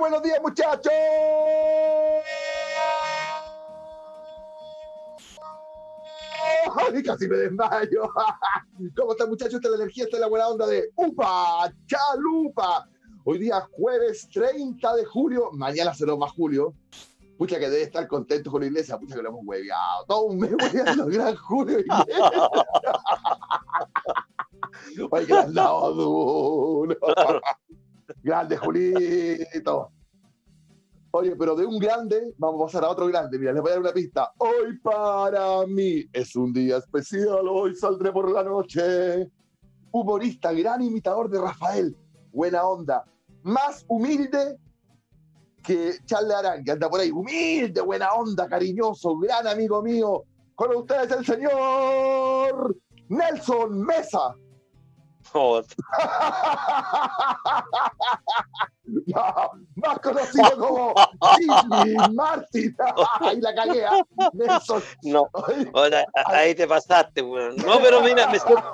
Buenos días, muchachos. Ay, casi me desmayo. ¿Cómo están, muchachos? Esta es la energía, esta es la buena onda de UPA, Chalupa. Hoy día jueves 30 de julio, mañana será más julio. Pucha que debe estar contento con la iglesia, pucha que lo hemos hueveado. Todo un mes hueveando, gran Julio. Oye, que le han dado duro. Grande, Julito. Oye, pero de un grande, vamos a pasar a otro grande. Mira, les voy a dar una pista. Hoy para mí es un día especial, hoy saldré por la noche. Humorista, gran imitador de Rafael. Buena onda. Más humilde que Charles Arán, que anda por ahí. Humilde, buena onda, cariñoso, gran amigo mío. Con ustedes el señor Nelson Mesa. No, más conocido como Jimmy Martin. Ahí la cagué. ¿ah? No, ahora, ahí te pasaste, weón. No, pero mira, me siento-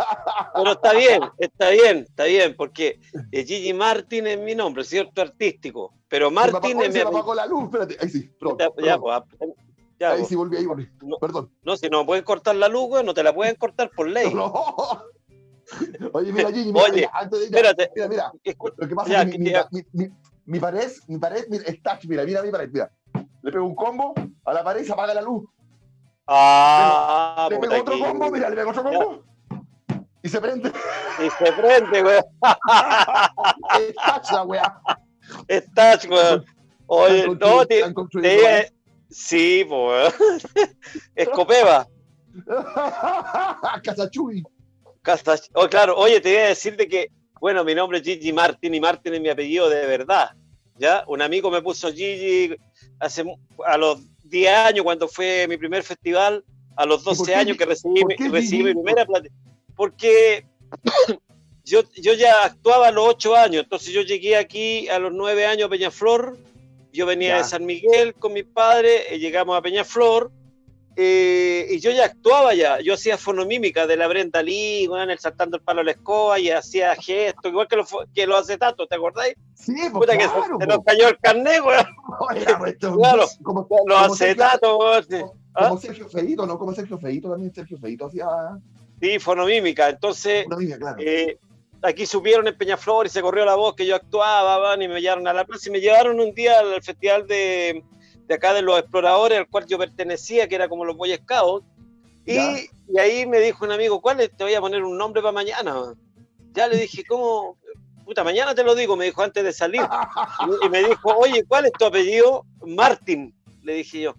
pero está bien, está bien, está bien, porque eh, Gigi Martin es mi nombre, ¿cierto? Artístico. Pero Martin es mi apagó la luz. Espérate. Ahí sí. perdón, Ya, ya, pues, ap- ya, ahí pues. sí volví, ahí volví. No. Perdón. No, si no pueden cortar la luz, weón, no te la pueden cortar por ley. No. Oye, mira, Gigi, mira, Oye, mira, antes de ir, Espérate. mira, mira. Lo que pasa Ya, es que mi, mi, mi, mi- mi pared, mi pared, mira, es touch, mira, mira mi pared, mira. Le pego un combo a la pared y se apaga la luz. Ah, le pego otro aquí. combo, mira, le pego otro combo. Y se prende. Y se prende, weón. Es touch la weá. Estás, weón. Oye, no, te, weá. sí, pues, weón. Escopeva. Casachuy. Oh, claro, oye, te voy a decir de que, bueno, mi nombre es Gigi Martin y Martin es mi apellido de verdad. ¿Ya? Un amigo me puso Gigi hace a los 10 años cuando fue mi primer festival, a los por 12 qué años que recibí, mi- recibí mi primera plata. Porque yo, yo ya actuaba a los 8 años, entonces yo llegué aquí a los 9 años a Peñaflor, yo venía Ya. de San Miguel con mis padres, eh, llegamos a Peñaflor, eh, y yo ya actuaba ya, yo hacía fonomímica de la Brenda Lee, weón, el saltando el palo a la escoba y hacía gestos, igual que los, fo- que los acetatos, ¿te acordáis? Sí, pues Puta que se- claro. se, nos po. cayó el carnet, weón, pues, Claro. Como, como weón. sí. como ¿Ah? Sergio Feito, ¿no? Como Sergio Feito también. Sergio Feito hacía Sí, fonomímica, entonces niña, claro. eh, aquí supieron en Peñaflor y se corrió la voz que yo actuaba, van, y me llevaron a la plaza y me llevaron un día al festival de, de acá de los exploradores al cual yo pertenecía, que era como los Boy Scouts, y, y ahí me dijo un amigo, ¿cuál es? Te voy a poner un nombre para mañana. man". Ya le dije, ¿cómo? Puta, mañana te lo digo, me dijo antes de salir. Y, y me dijo, oye, ¿cuál es tu apellido? Martin, le dije yo.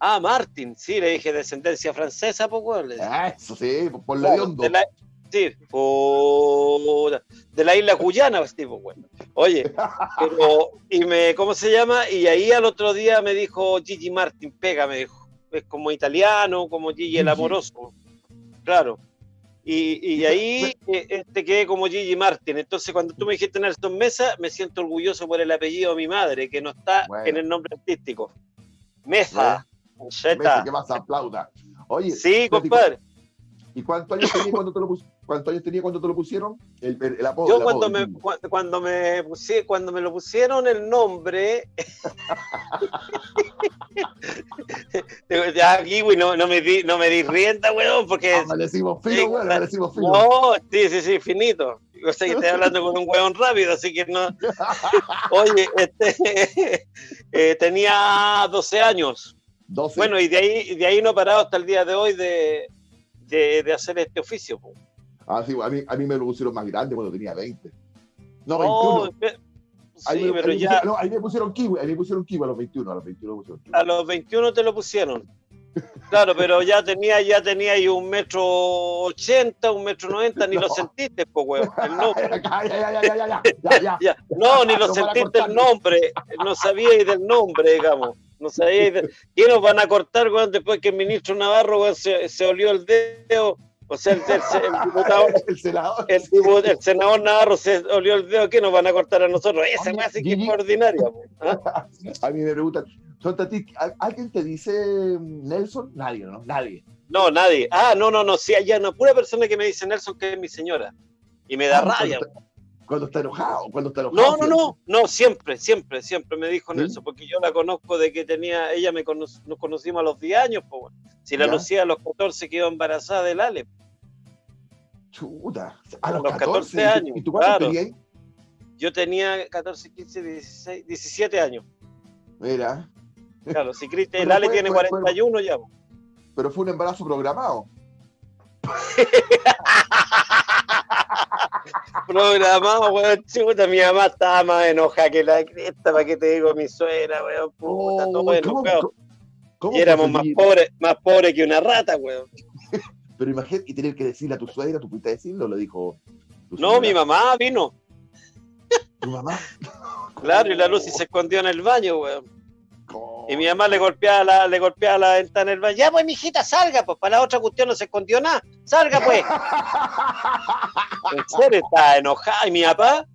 Ah, Martin, sí, le dije, descendencia francesa, pues, dije. Ah, Eso sí, por la. De la, sí, puta, de la isla Cuyana, pues, tipo, bueno. Oye, pero, y me, ¿cómo se llama? Y ahí al otro día me dijo Gigi Martin, pega, me dijo. Es como italiano, como Gigi el amoroso. Claro. Y, y ahí eh, este quedé como Gigi Martin. Entonces, cuando tú me dijiste Nelson Mesa, me siento orgulloso por el apellido de mi madre, que no está Bueno. en el nombre artístico. Mesa. Messi, Cheta. que más aplauda. Oye, Sí, compadre. ¿y cuántos años tenía cuando te lo, pus- cuántos años tenía cuando te lo pusieron? El, el, el apodo. Yo el cuando apodo, me, cu- cuando me pusie- cuando me lo pusieron el nombre, ya aquí, güey, no, no me di, no me di rienda, weón, porque Ah, le decimos fino, le decimos fino. no, sí, sí, sí, finito. Yo sé que estoy hablando con un weón rápido, así que no. Oye, este eh, tenía 12 años. 12. Bueno, y de ahí, de ahí no he parado hasta el día de hoy de, de, de hacer este oficio. po. Ah, sí, a mí, a mí me lo pusieron más grande cuando tenía 20. No, No, 21. pe- Ahí sí, me- pero ya pusieron- no, ahí me pusieron kiwi, ahí me pusieron kiwi a los 21, a los 21 me pusieron kiwi. a los 21 te lo pusieron. Claro, pero ya tenía, ya tenía ahí un metro ochenta, un metro noventa, ni No. lo sentiste, pues, weón. El nombre. ya, ya, ya, ya, ya, ya, ya, ya. Ya. No, ni lo a sentiste el nombre, no sabíais del nombre, digamos. No sabíais de... ¿Qué nos van a cortar, weón, después que el ministro Navarro, weón, se, se olió el dedo? O sea, el, el- diputado, El senador. el, senador Navarro se olió el dedo, ¿qué nos van a cortar a nosotros? Esa weá sí que es po. ¿Ah? A mí me preguntan, ¿son ti, ¿alguien te dice Nelson? Nadie, ¿no? Nadie. No, nadie. Ah, no, no, no, sí, hay una pura persona que me dice Nelson que es mi señora. Y me da Ah, rabia. cuando, cuando está enojado, cuando está enojado. No, no, no, no, siempre, siempre, siempre me dijo ¿Sí? Nelson, porque yo la conozco de que tenía, ella me cono- nos conocimos a los 10 años, pues bueno. Si la Ya. Lucía a los 14 quedó embarazada del Ale. Chuta, a los, los 14, 14 ¿y tú- años, ¿Y tú cuánto claro. Yo tenía 14, 15, 16, 17 años. Mira, Claro, si Cristian, el Ale fue- tiene fue- fue- 41 ya. po. pero fue un embarazo programado. Programado, weón, chuta, mi mamá estaba más enojada que la cresta, ¿para qué te digo mi suegra, weón? Puta, Oh, todo ¿cómo- enojado. Y éramos más pobres, más pobres que una rata, weón. Pero imagínate, y tener que decirle a tu suegra, ¿tú pudiste decirlo? Lo dijo. tu No, mi mamá vino, ¿Tu mamá? claro, y la Lucy se escondió en el baño, weón. Y mi mamá le golpeaba la, le golpeaba la ventana del baño. Ya, pues, mijita, salga, pues, para la otra cuestión no se escondió nada. Salga, pues. En serio, estaba enojada. Y mi papá,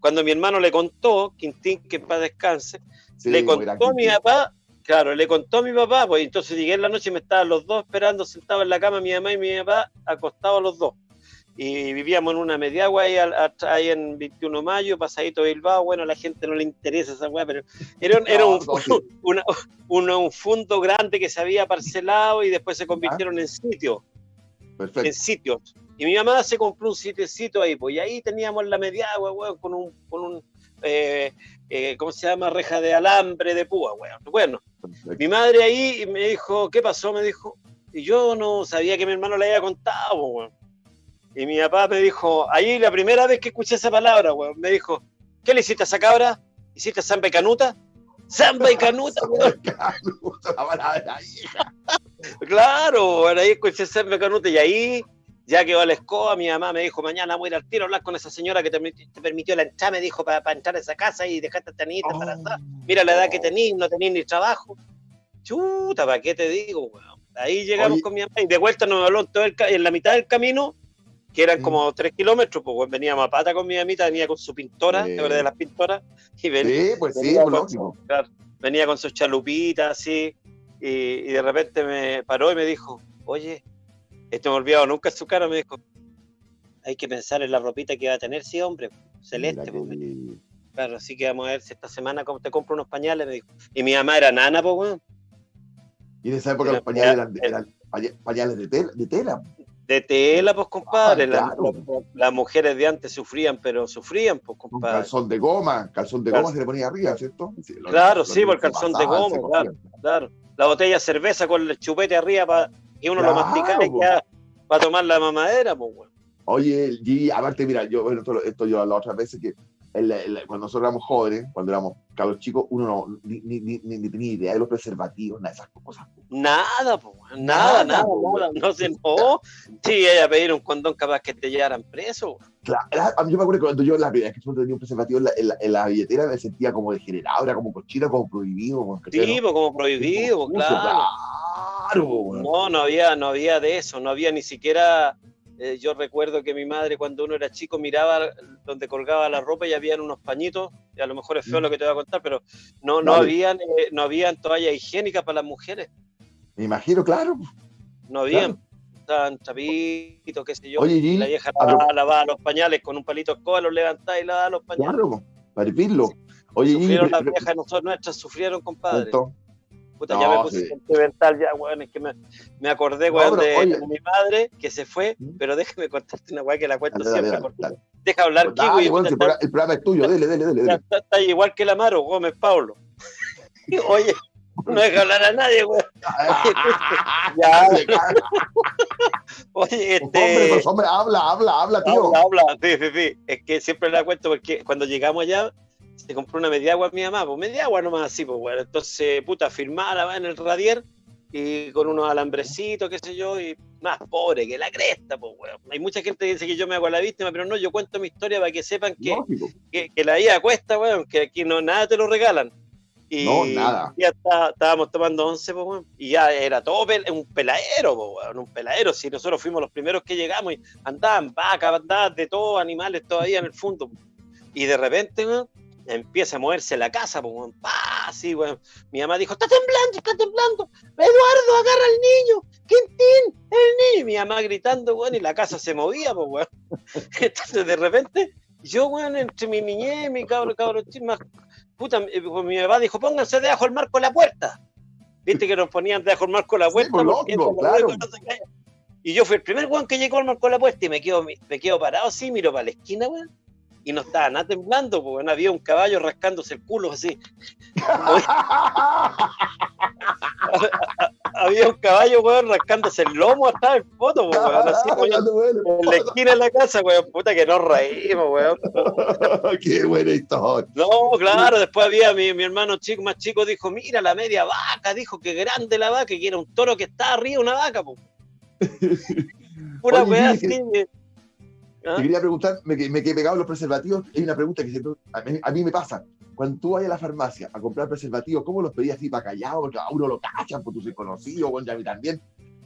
cuando mi hermano le contó, Quintín, que en paz descanse, Sí, le contó a mi papá, claro, le contó a mi papá, pues entonces llegué en la noche y me estaban los dos esperando sentados en la cama, mi mamá y mi papá acostados los dos. Y vivíamos en una mediagua ahí, en 21 de mayo, pasadito Bilbao, bueno, a la gente no le interesa esa weá, pero era, un- era un, sí. una- un, un fondo grande que se había parcelado y después se convirtieron en sitios en sitios. Y mi mamá se compró un sitiecito ahí, pues, y ahí teníamos la mediagua, weón, con un, con un eh, eh, ¿cómo se llama? Reja de alambre de púa, weón. Bueno, perfecto. mi madre ahí me dijo, ¿qué pasó? Me dijo, y yo no sabía que mi hermano le había contado, pues, weón. Y mi papá me dijo, ahí la primera vez que escuché esa palabra, weón, me dijo, ¿qué le hiciste a esa cabra? ¿Hiciste samba y canuta? ¡Samba y canuta, weón! La palabra hija. Claro, ahí escuché Serme Canute y ahí ya quedó la escoba. Mi mamá me dijo, mañana voy a ir al tiro a hablar con esa señora que te, te permitió la entrada, me dijo, para entrar a esa casa y dejarte a esta niñita Oh. embarazada. Mira la edad que tenís, no tenís ni trabajo. Chuta, ¿para qué te digo, weón? Ahí llegamos Oye. con mi mamá y de vuelta nos habló en, todo el en la mitad del camino, que eran como tres kilómetros, pues veníamos a pata con mi mamita, venía con su pintora, Sí. ¿te acuerdas de las pintoras? Y venía, Sí, pues sí, venía, pues con su- venía con sus chalupitas así y, y de repente me paró y me dijo, oye, esto me olvidado nunca en su cara, me dijo, hay que pensar en la ropita que va a tener, sí, hombre, celeste. Pues, claro, así que vamos a ver si esta semana te compro unos pañales, me dijo. Y mi mamá era nana, pues, weón, Y en esa época los pañales eran, era- eran paña- pañales de tela. De tela. De tela, pues, compadre. Ah, claro. las mujeres de antes sufrían, pero sufrían, pues, Un compadre. calzón de goma, calzón de Calzón. goma se le ponía arriba, ¿cierto? Sí, lo- Claro, lo- sí, lo- por el se calzón de goma, claro. Claro, la botella de cerveza con el chupete arriba que uno lo Claro, mastica y po. ya para tomar la mamadera, pues, weón. Oye, Gigi, aparte, mira, yo, bueno, esto, esto yo las otras veces que cuando nosotros éramos jóvenes, cuando éramos cabros chicos, uno no, ni, ni, ni, ni- tenía idea de los preservativos, nada de esas cosas. Nada, weón, nada, Nada, nada, po, nada, no se no. Sí, ella pedir un condón capaz que te llevaran preso. Claro, era- a mí yo me acuerdo que cuando yo la primera vez que yo tenía un preservativo en la, en la- en la billetera me sentía como degenerado, era como cochino, como prohibido. Como, ¿cachai, Sí, no? como prohibido, Como claro. Claro. No, no había, no había de eso, no había ni siquiera. Eh, yo recuerdo que mi madre cuando uno era chico miraba donde colgaba la ropa y habían unos pañitos, y a lo mejor es feo Mm. lo que te voy a contar, pero no, no habían, eh, no habían toallas higiénicas para las mujeres, Me imagino, claro. no habían. Estaban trapitos, qué sé yo. Oye, y Gil, la vieja lavaba, lavaba los pañales con un palito de escoba, los levantaba y lavaba los pañales. claro, para hervirlo. Oye, Gigi, sufrieron las viejas, nosotros, nuestras sufrieron, compadre. Puta, No, ya me puse sí. sentimental ya, weón, es que me, me acordé, weón, de, oye. mi madre que se fue, ¿Mm? pero déjame contarte una weá que la cuento Dale, siempre. dale, cortita. dale. Deja hablar, Pues Kiko, dale, si el programa- es tuyo, dele, dele, dele. está, dele. está- está igual que el Amaro, Gómez Pablo. Oye, no deja hablar a nadie, weón. Ya. Oye, Hombre, este... pues, hombre, habla, habla, habla, tío. Habla, habla, sí, sí, sí. Es que siempre la cuento porque cuando llegamos allá se compró una media agua mi mamá, pues media agua nomás así, pues bueno. Entonces, puta, firmada en el radier y con unos alambrecitos, qué sé yo, y más pobre que la cresta, pues weón. Hay mucha gente que dice que yo me hago la víctima, pero no, yo cuento mi historia para que sepan que, que, que la vida cuesta, weón, que aquí no nada te lo regalan. Y No, nada. Ya está- estábamos tomando once, pues, weón, y ya era todo pel- un peladero, pues, weón, un peladero. Si nosotros fuimos los primeros que llegamos y andaban vacas, andaban de todo, animales todavía en el fondo. Y de repente, weón, empieza a moverse la casa, pues, weón, pa, así, weón. Mi mamá dijo, está temblando, está temblando. Eduardo, agarra al niño. Quintín, el niño. Y mi mamá gritando, weón, y la casa se movía, pues, weón. Entonces, de repente, yo, weón, entre mi niñez, mi cabro, cabro, más, puta, mi papá dijo, pónganse debajo el marco de la puerta. Viste que nos ponían debajo el marco de la puerta. claro. Y yo fui el primer weón que llegó al marco de la puerta y me quedo, me quedo parado así, miro para la esquina, weón y no estaba nada temblando, porque había un caballo rascándose el culo así. había un caballo, weón, rascándose el lomo hasta el foto, weón, así, en la esquina de la casa, weón, puta que nos reímos, weón. Qué buena historia. No, claro, después había mi, mi, hermano chico, más chico, dijo, mira la media vaca, dijo que grande la vaca, que era un toro que estaba arriba una vaca, po. Pura weá así, ¿Ah? Te quería preguntar, me, me quedé pegado los preservativos. Hay una pregunta que a, mí, me pasa. Cuando tú vas a la farmacia a comprar preservativos, ¿cómo los pedías así para callado? Porque a uno lo cachan, porque tú soy conocido, bueno, a mí también.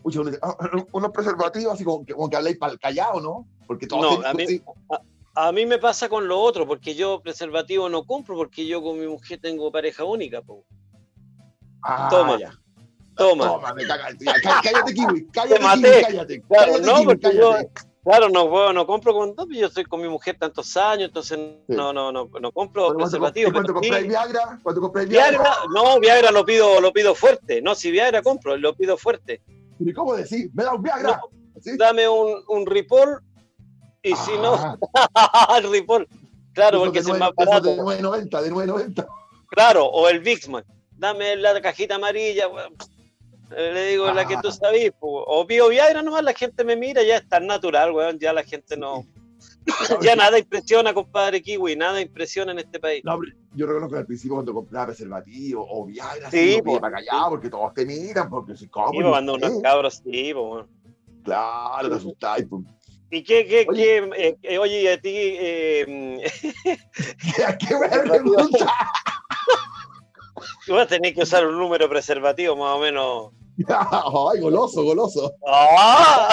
Muchos uno dice, ah, unos preservativos así como que, como que habláis para el callado, ¿no? Porque todos no, a, mí, a, mí, me pasa con lo otro, porque yo preservativo no compro, porque yo con mi mujer tengo pareja única. Po. Ah, Toma. Ya. Toma. Toma, me caga, cállate, Kiwi, cállate, Kiwi, cállate. Claro, no, porque yo, Claro, no, no compro con yo estoy con mi mujer tantos años, entonces no, no, no, no compro preservativo. ¿Cuánto compráis Viagra? ¿Cuánto compráis Viagra? Viagra? No, Viagra lo pido, lo pido fuerte. No, si Viagra compro, lo pido fuerte. ¿Y cómo decir? ¿Me da un Viagra? Dame un, un Ripoll y si no, ah. el Ripoll. Claro, porque es más barato. de 9.90, de 9.90. Claro, o el Vixman. Dame la cajita amarilla. Le digo, la que tú ah. sabes, o Viagra nomás, la gente me mira, ya es tan natural, weón, ya la gente no... ya nada impresiona, compadre Kiwi, nada impresiona en este país. No, yo reconozco que al principio cuando compraba preservativo o Viagra, sí, para callar, porque todos te miran, porque si como... Sí, cuando unos cabros, sí, pues, Claro, te asustáis, pues. ¿Y qué, qué, oye, qué, eh, eh, oye, a ti... Eh, ¿Qué, qué me pregunta? Vas a tener que usar un número preservativo más o menos Ay, goloso, goloso. ¡Ah!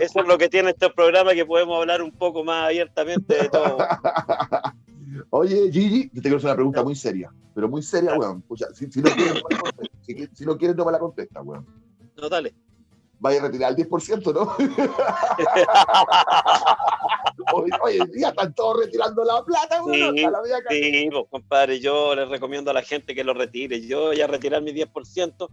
Eso es lo que tiene este programa que podemos hablar un poco más abiertamente de todo. Oye, Gigi, te quiero hacer una pregunta muy seria, pero muy seria, weón. si, no quieres, si, si, no quieres, no me la contesta, weón. No, dale vaya a retirar el 10%, ¿no? hoy, hoy, en día están todos retirando la plata, sí, sí pues, compadre, yo les recomiendo a la gente que lo retire. Yo voy a retirar mi 10%.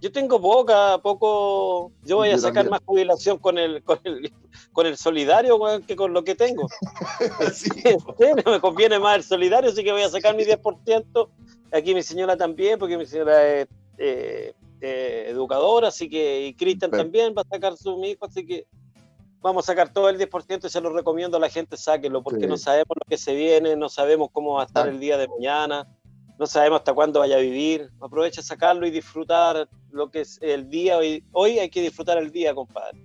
Yo tengo poca, poco. Yo voy a sacar más jubilación con el, con el, con el solidario que con lo que tengo. sí. me conviene más el solidario, así que voy a sacar mi 10%. Aquí mi señora también, porque mi señora es eh, eh, educadora, así que, y Cristian también va a sacar su hijo, así que vamos a sacar todo el 10% y se lo recomiendo a la gente, sáquenlo, porque no sabemos lo que se viene, no sabemos cómo va a estar el día de mañana, no sabemos hasta cuándo vaya a vivir. Aprovecha sacarlo y disfrutar lo que es el día. Hoy, hoy hay que disfrutar el día, compadre.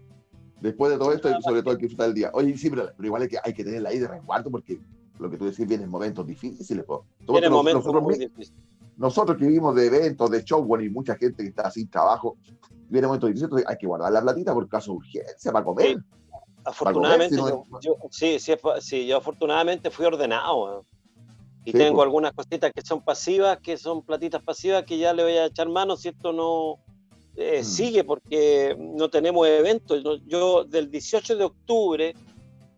Después de todo esto, sobre todo hay que disfrutar el día. Oye, sí, pero, igual hay que, hay que tenerla ahí de resguardo porque lo que tú decís vienen momentos difíciles. Vienen momentos muy difíciles nosotros que vivimos de eventos, de show, bueno, y mucha gente que está sin trabajo, viene momento difícil, hay que guardar la platita por caso de urgencia, para comer. Afortunadamente, yo, sí, sí, sí, yo afortunadamente fui ordenado. Y tengo algunas cositas que son pasivas, que son platitas pasivas, que ya le voy a echar mano si esto no eh, mm. sigue, porque no tenemos eventos. Yo, del 18 de octubre,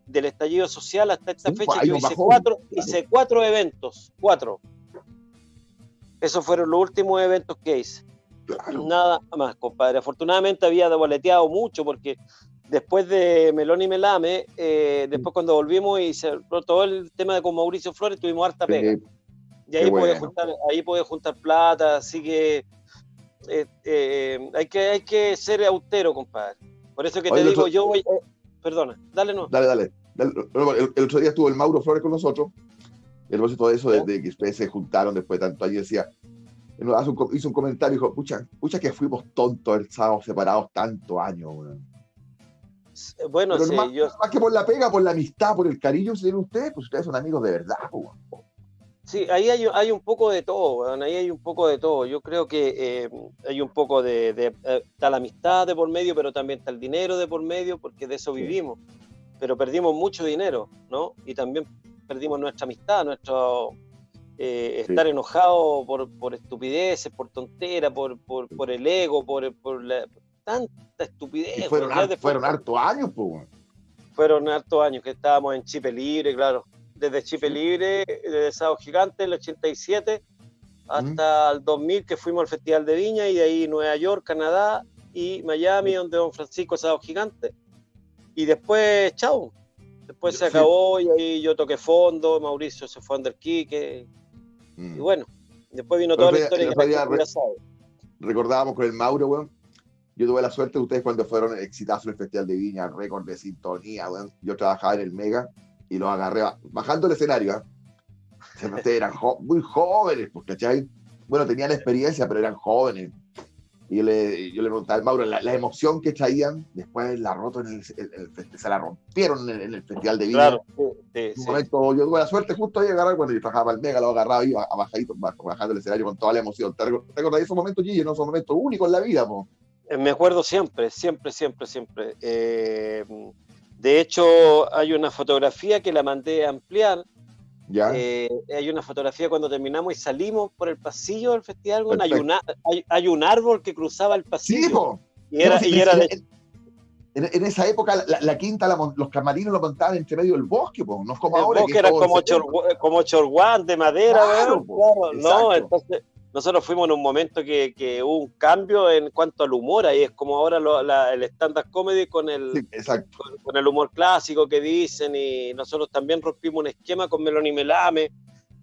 del estallido social hasta esta fecha, pues, yo hice, cuatro, hice cuatro eventos, cuatro esos fueron los últimos eventos que hice. Nada más, compadre. Afortunadamente había devoleteado mucho porque después de Melón y Melame, eh, después cuando volvimos y se todo el tema de con Mauricio Flores, tuvimos harta pega. y ahí pude, juntar, ahí juntar plata, así que, eh, eh, hay que hay que ser austero, compadre. Por eso que te digo, yo voy... perdona, dale no. Dale, dale. el, otro día estuvo el Mauro Flores con nosotros el de eso, desde que ustedes se juntaron después de tanto años, decía, hizo un comentario y dijo, pucha, pucha que fuimos tontos, estábamos separados tantos años. Bueno, sí, más, yo... más que por la pega, por la amistad, por el cariño que tienen ustedes, pues ustedes son amigos de verdad. Sí, ahí hay, hay, un poco de todo, ahí hay un poco de todo. Yo creo que eh, hay un poco de, de eh, está la amistad de por medio, pero también está el dinero de por medio, porque de eso vivimos. Pero perdimos mucho dinero, ¿no? Y también perdimos nuestra amistad, nuestro eh, estar enojado por, por, estupideces, por tonteras, por, por, por, el ego, por, por la, tanta estupidez. fueron, fueron hartos años, pues. fueron hartos años que estábamos en Chipe Libre, claro. Desde Chipe Libre, desde Sábado Gigante, el 87, hasta el 2000 que fuimos al Festival de Viña y de ahí Nueva York, Canadá y Miami, donde Don Francisco Sábado Gigante. Y después, chao. Después se acabó y ahí yo toqué fondo, Mauricio se fue a Underkick. Mm. Y bueno, después vino toda la historia que ya Recordábamos con el Mauro, weón, yo tuve la suerte de ustedes cuando fueron exitosos en el Festival de Viña, récord de sintonía, yo trabajaba en el Mega y los agarré bajando el escenario. ¿eh? Ustedes eran muy jóvenes, pues, ¿cachai? Bueno, tenían experiencia, pero eran jóvenes. Y yo le, yo le preguntaba al Mauro, la, emoción que traían, después la roto en el, se la rompieron en el, Festival de Viña. Claro, sí, sí, momento, yo tuve la suerte justo de agarrar, cuando yo trabajaba el Mega, lo agarraba y a bajadito, bajando el escenario con toda la emoción. ¿Te, acordás de esos momentos, Gigi? No son momentos únicos en la vida. Me acuerdo siempre, siempre, siempre, siempre. Eh, de hecho, hay una fotografía que la mandé a ampliar. ¿Ya? Eh, hay una fotografía cuando terminamos y salimos por el pasillo del festival. hay, hay, un árbol que cruzaba el pasillo. Sí, y era, y era en, esa época la, quinta, los camarinos lo montaban entre medio del bosque, pues, no es como el ahora. Bosque era como, chor, como chorguán de madera, claro, no, entonces nosotros fuimos en un momento que, hubo un cambio en cuanto al humor, ahí es como ahora el stand-up comedy con el, con, el humor clásico que dicen, y nosotros también rompimos un esquema con Meloni Melame,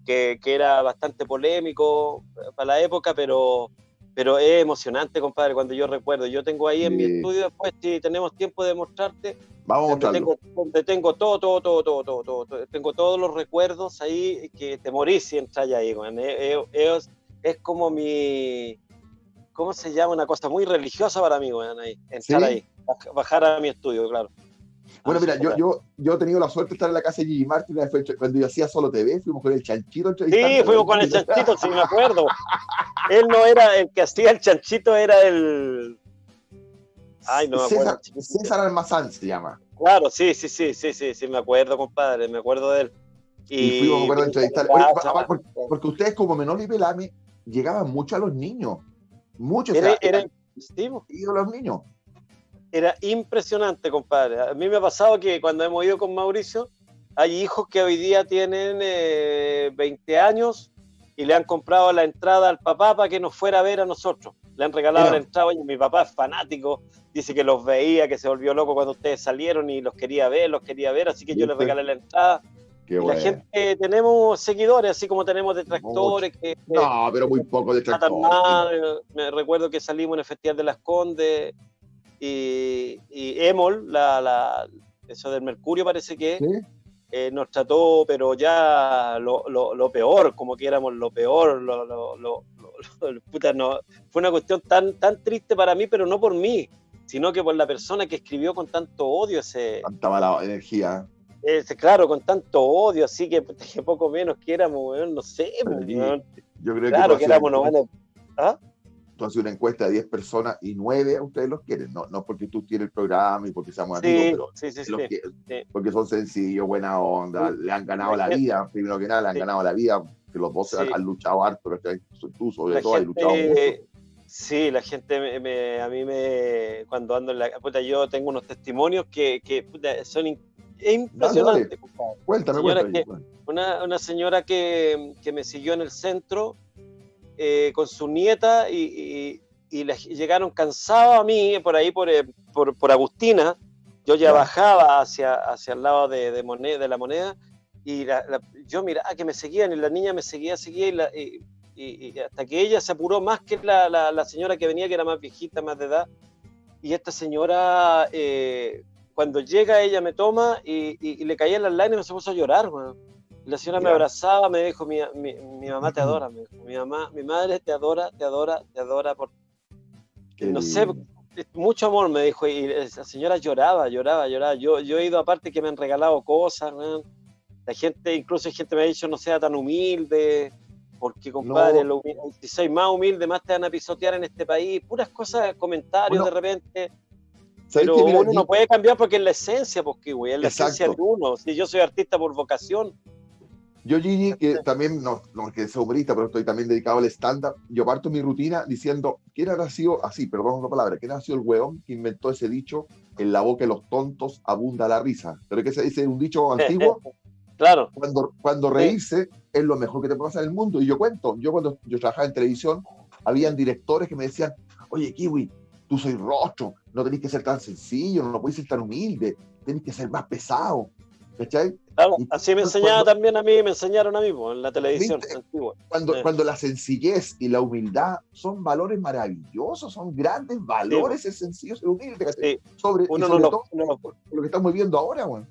que, era bastante polémico para la época, pero, pero es emocionante, compadre, cuando yo recuerdo. Yo tengo ahí en mi estudio, después, si tenemos tiempo de mostrarte, Vamos a tengo, tengo todo, todo, todo, todo, todo, todo, tengo todos los recuerdos ahí que te morís si entras ahí, es, es como mi, ¿cómo se llama? Una cosa muy religiosa para mí, weón, ahí, entrar ahí, bajar a mi estudio, claro. Bueno, mira, yo, yo, yo he tenido la suerte de estar en la casa de Gigi Martin cuando yo hacía solo TV, fuimos con el chanchito. Sí, fuimos con el chanchito, sí me acuerdo. Él no era el que hacía el chanchito, era el. Ay, no me acuerdo. César, Almazán se llama. Claro, sí, sí, sí, sí, sí, sí, me acuerdo, compadre, me acuerdo de él. Y, fuimos, acuerdo, a entrevistar. porque, porque, ustedes, como Menor y Pelame, llegaban mucho a los niños. Muchos. Era, era, los niños. Era impresionante, compadre. A mí me ha pasado que cuando hemos ido con Mauricio, hay hijos que hoy día tienen 20 eh, años y le han comprado la entrada al papá para que nos fuera a ver a nosotros. Le han regalado la entrada y mi papá es fanático, dice que los veía, que se volvió loco cuando ustedes salieron y los quería ver, los quería ver, así que yo les regalé la entrada la gente, tenemos seguidores, así como tenemos detractores. Que, no, pero muy poco detractores. Me recuerdo que salimos en el Festival de las Condes y, y Emol, la, la, eso del Mercurio parece que eh, nos trató, pero ya lo, lo, peor, como que éramos lo peor. Lo, puta, no, fue una cuestión tan, tan triste para mí, pero no por mí, sino que por la persona que escribió con tanto odio ese. Tanta mala energía claro, con tanto odio, así que, poco menos que éramos, no sé. Yo creo claro que, éramos, ¿Ah? Tú haces una encuesta de 10 personas y 9 a ustedes los quieren, no, no porque tú tienes el programa y porque seamos amigos, pero porque son sencillos, buena onda, le han ganado la vida, primero que nada, le han ganado la vida, que los dos han, luchado harto, tú sobre todo has luchado mucho. Sí, la gente me, a mí me, cuando ando en la puta, yo tengo unos testimonios que, que puta, son es impresionante. Cuéntame, una, una, señora que, que, me siguió en el centro eh, con su nieta y, y, llegaron cansados a mí por ahí, por, eh, por, por Agustina. Yo ya bajaba hacia, hacia el lado de, de, moneda, de la moneda y yo miraba que me seguían y la niña me seguía, seguía y, y, hasta que ella se apuró más que la, la, la, señora que venía, que era más viejita, más de edad. Y esta señora eh, cuando llega ella me toma y, le caía en las lágrimas y se puso a llorar, La señora me abrazaba, me dijo, mi, mamá te adora, mi mamá, mi madre te adora, te adora, te adora por... no sé, mucho amor me dijo, y la señora lloraba, lloraba, lloraba. Yo, yo he ido aparte que me han regalado cosas, La gente, incluso gente me ha dicho, no sea tan humilde, porque compadre, si soy más humilde, más te van a pisotear en este país, puras cosas, comentarios de repente pero uno no puede cambiar porque es la esencia, porque güey, es la esencia de uno. Si yo soy artista por vocación. Yo, Gigi, que también, no, no que soy humorista, pero estoy también dedicado al stand-up, yo parto mi rutina diciendo, ¿quién habrá sido, así, perdón la palabra, quién ha sido el hueón que inventó ese dicho, en la boca de los tontos abunda la risa? Pero es que se dice un dicho antiguo, claro. Cuando, cuando reírse es lo mejor que te pasar en el mundo. Y yo cuento, yo cuando yo trabajaba en televisión, habían directores que me decían, oye, Kiwi, tú soy rostro, no tenés que ser tan sencillo, no, no podés ser tan humilde, tenés que ser más pesado. ¿Cachai? Claro, así me enseñaba también a mí, me enseñaron a mí en la televisión antigua. Cuando, cuando la sencillez y la humildad son valores maravillosos, son grandes valores, sí. es sencillo ser humilde. Sí. Sobre, uno sobre no todo lo, no lo que estamos viviendo ahora, güey.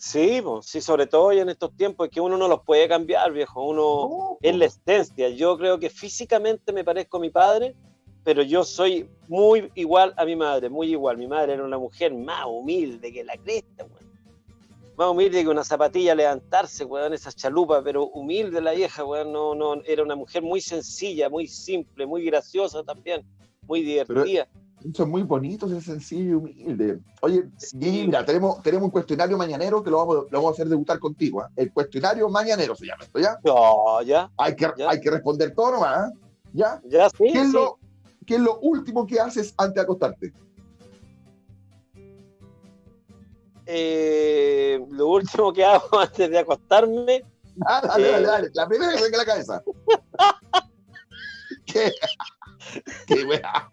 Sí, pues, sí, sobre todo hoy en estos tiempos es que uno no los puede cambiar, viejo. Uno no, es la esencia. Yo creo que físicamente me parezco a mi padre, pero yo soy muy igual a mi madre, muy igual. Mi madre era una mujer más humilde que la cresta, güey más humilde que una zapatilla levantarse, weón, esas chalupas, pero humilde la vieja, weón, no, no, era una mujer muy sencilla, muy simple, muy graciosa también, muy divertida. Pero es muy bonito, ser sencillo y humilde. Oye, sí. mira, tenemos, tenemos un cuestionario mañanero que lo vamos, lo vamos a hacer debutar contigo. ¿eh? El cuestionario mañanero se llama esto, ¿ya? No, ya. Hay que, ya. Hay que responder todo nomás, ¿eh? ¿ya? Ya, sí. ¿Qué, es sí. Lo, ¿Qué es lo último que haces antes de acostarte? Eh, lo último que hago antes de acostarme. Ah, dale, eh... dale, dale. La primera que venga a la cabeza. ¿Qué? ¿Qué wea?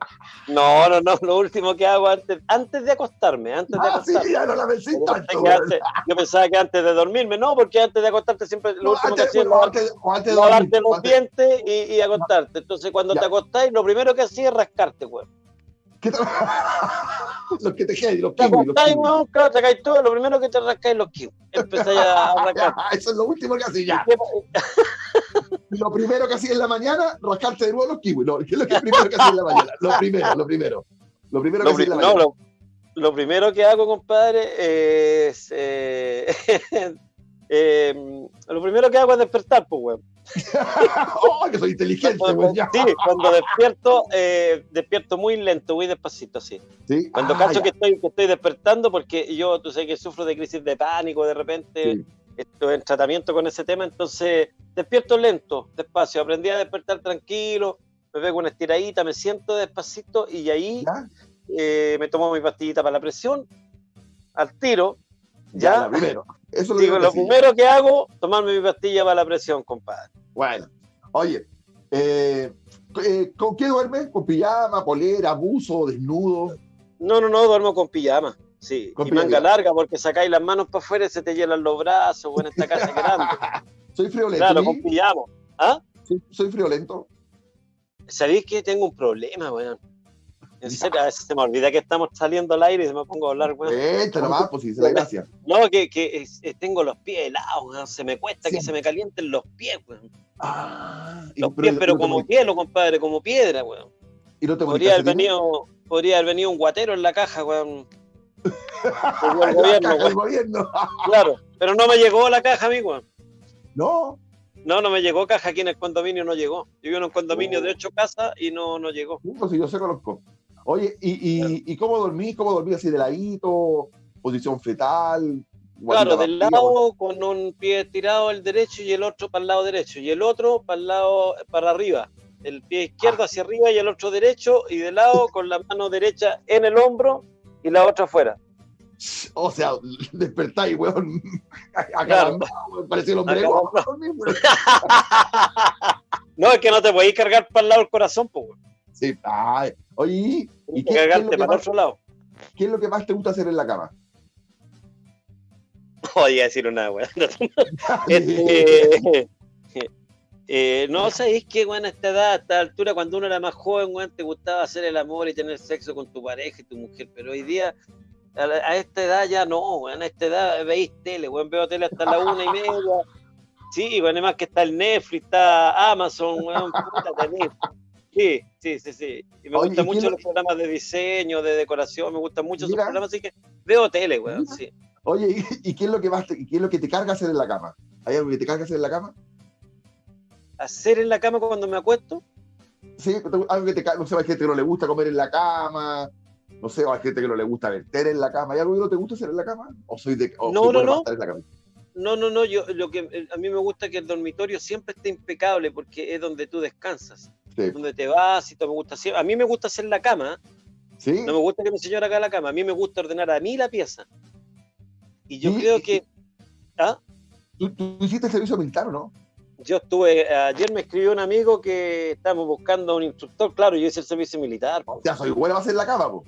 No, no, no. Lo último que hago antes, antes de acostarme. Antes de ah, acostarme. sí, ya no la tanto. Antes, yo pensaba que antes de dormirme, no, porque antes de acostarte siempre lo No, último antes- que hacía es bueno, de lavarte los dientes y, y acostarte. Entonces, cuando Ya. te acostáis, lo primero que hacía es rascarte, weón. ¿Qué te- los que te quedan, los Te kiwis, los acostáis, weón, claro, te caes todo, lo primero que te rascáis los kiwis. Empezáis a rascar. Eso es lo último que haces ya. Lo primero que hacías en la mañana, rascarte de nuevo los kiwis. No, ¿Qué es lo que primero que hacías en la mañana? Lo primero, lo primero. Lo primero que Lo, hacías pri- en la no, mañana. lo, lo primero que hago, compadre, es. eh, eh, lo primero que hago es despertar, pues, weón. ¡Oh, que soy inteligente, Cuando, ya. sí, cuando despierto, eh, despierto muy lento, muy despacito, sí. Sí. Cuando Ah, ya. que estoy, que estoy despertando, porque yo, tú sabes que sufro de crisis de pánico, de repente Sí. Estoy en tratamiento con ese tema, entonces despierto lento, despacio. Aprendí a despertar tranquilo, me pego una estiradita, me siento despacito y ahí eh, me tomo mi pastillita para la presión, al tiro, Ya, ya. lo primero. Eso es Digo, lo primero que hago, tomarme mi pastilla para la presión, compadre. Bueno, oye, eh, eh, ¿con qué duermes? ¿Con pijama, polera, buzo, desnudo? No, no, no, duermo con pijama. Sí, Con y manga larga porque sacáis las manos para afuera y se te llenan los brazos, bueno, esta casa es grande. Soy friolento. Claro, con pijama. ¿Ah? soy, soy friolento. ¿Sabéis que tengo un problema, weón? En serio, a veces se me olvida que estamos saliendo al aire y se me pongo a hablar, weón. Vente nomás, pues sí, se la gracia. No, que, que tengo los pies helados, weón. Se me cuesta que se me calienten los pies, weón. Ah, Los pies, pero te como hielo, compadre, como piedra, weón. y no te Podría haber venido, podría haber venido un guatero en la caja, weón. Llegó el el gobierno, el weón. gobierno. Claro, pero no me llegó la caja a mí, weón. No, No, no me llegó caja aquí en el condominio, no llegó. Yo vivo en un condominio Oh. de ocho casas y no, no llegó. pues sí, yo sé conozco. Oye, ¿y, y, ¿y cómo dormís? ¿Cómo dormís así de ladito? ¿Posición fetal? Claro, del lado con un pie estirado el derecho y el otro para el lado derecho y el otro para el lado para arriba. El pie izquierdo hacia arriba y el otro derecho y de lado con la mano derecha en el hombro y la otra afuera. O sea, despertáis, weón. Claro. Parecía el hombre. No, es que no te podéis cargar para el lado del corazón, pues. weón. Sí, ay. Oye, ¿y qué, que qué es lo cargarte que para el más, otro lado. qué es lo que más te gusta hacer en la cama? Oye, a decir una weón. Este, eh, no, sabéis que, weón, a esta edad, a esta altura, cuando uno era más joven, weón, te gustaba hacer el amor y tener sexo con tu pareja y tu mujer, pero hoy día, a, la- a esta edad ya no, weón, a esta edad veis tele, weón, veo tele hasta la una y media. Sí, weón, además que está el Netflix, está Amazon, weón, puta, tenés. Sí, sí, sí, sí. Y me Oye, gustan ¿y qué mucho lo- los programas de diseño, de decoración, me gustan mucho esos programas, así que veo tele, weón, sí. Oye, ¿y, y qué es lo que más te, qué es lo que te carga hacer en la cama? ¿Hay algo que te carga hacer en la cama? Hacer en la cama cuando me acuesto, Sí, algo que te no sé, hay gente que no le gusta comer en la cama, no sé, o hay gente que no le gusta verter en la cama. ¿Hay algo que no te gusta hacer en la cama? ¿O soy de o No, no, no. en la cama? No, no, no, yo lo que eh, a mí me gusta que el dormitorio siempre esté impecable porque es donde tú descansas, Sí. donde te vas y todo me gusta hacer. A mí me gusta hacer la cama, ¿Sí? no me gusta que mi señora haga la cama, a mí me gusta ordenar a mí la pieza. Y yo Y- creo que ¿ah? ¿Tú, tú hiciste el servicio militar o no? Yo estuve, ayer me escribió un amigo que estamos buscando un instructor, claro, yo hice el servicio militar. po. Ya soy bueno a hacer la cama, po.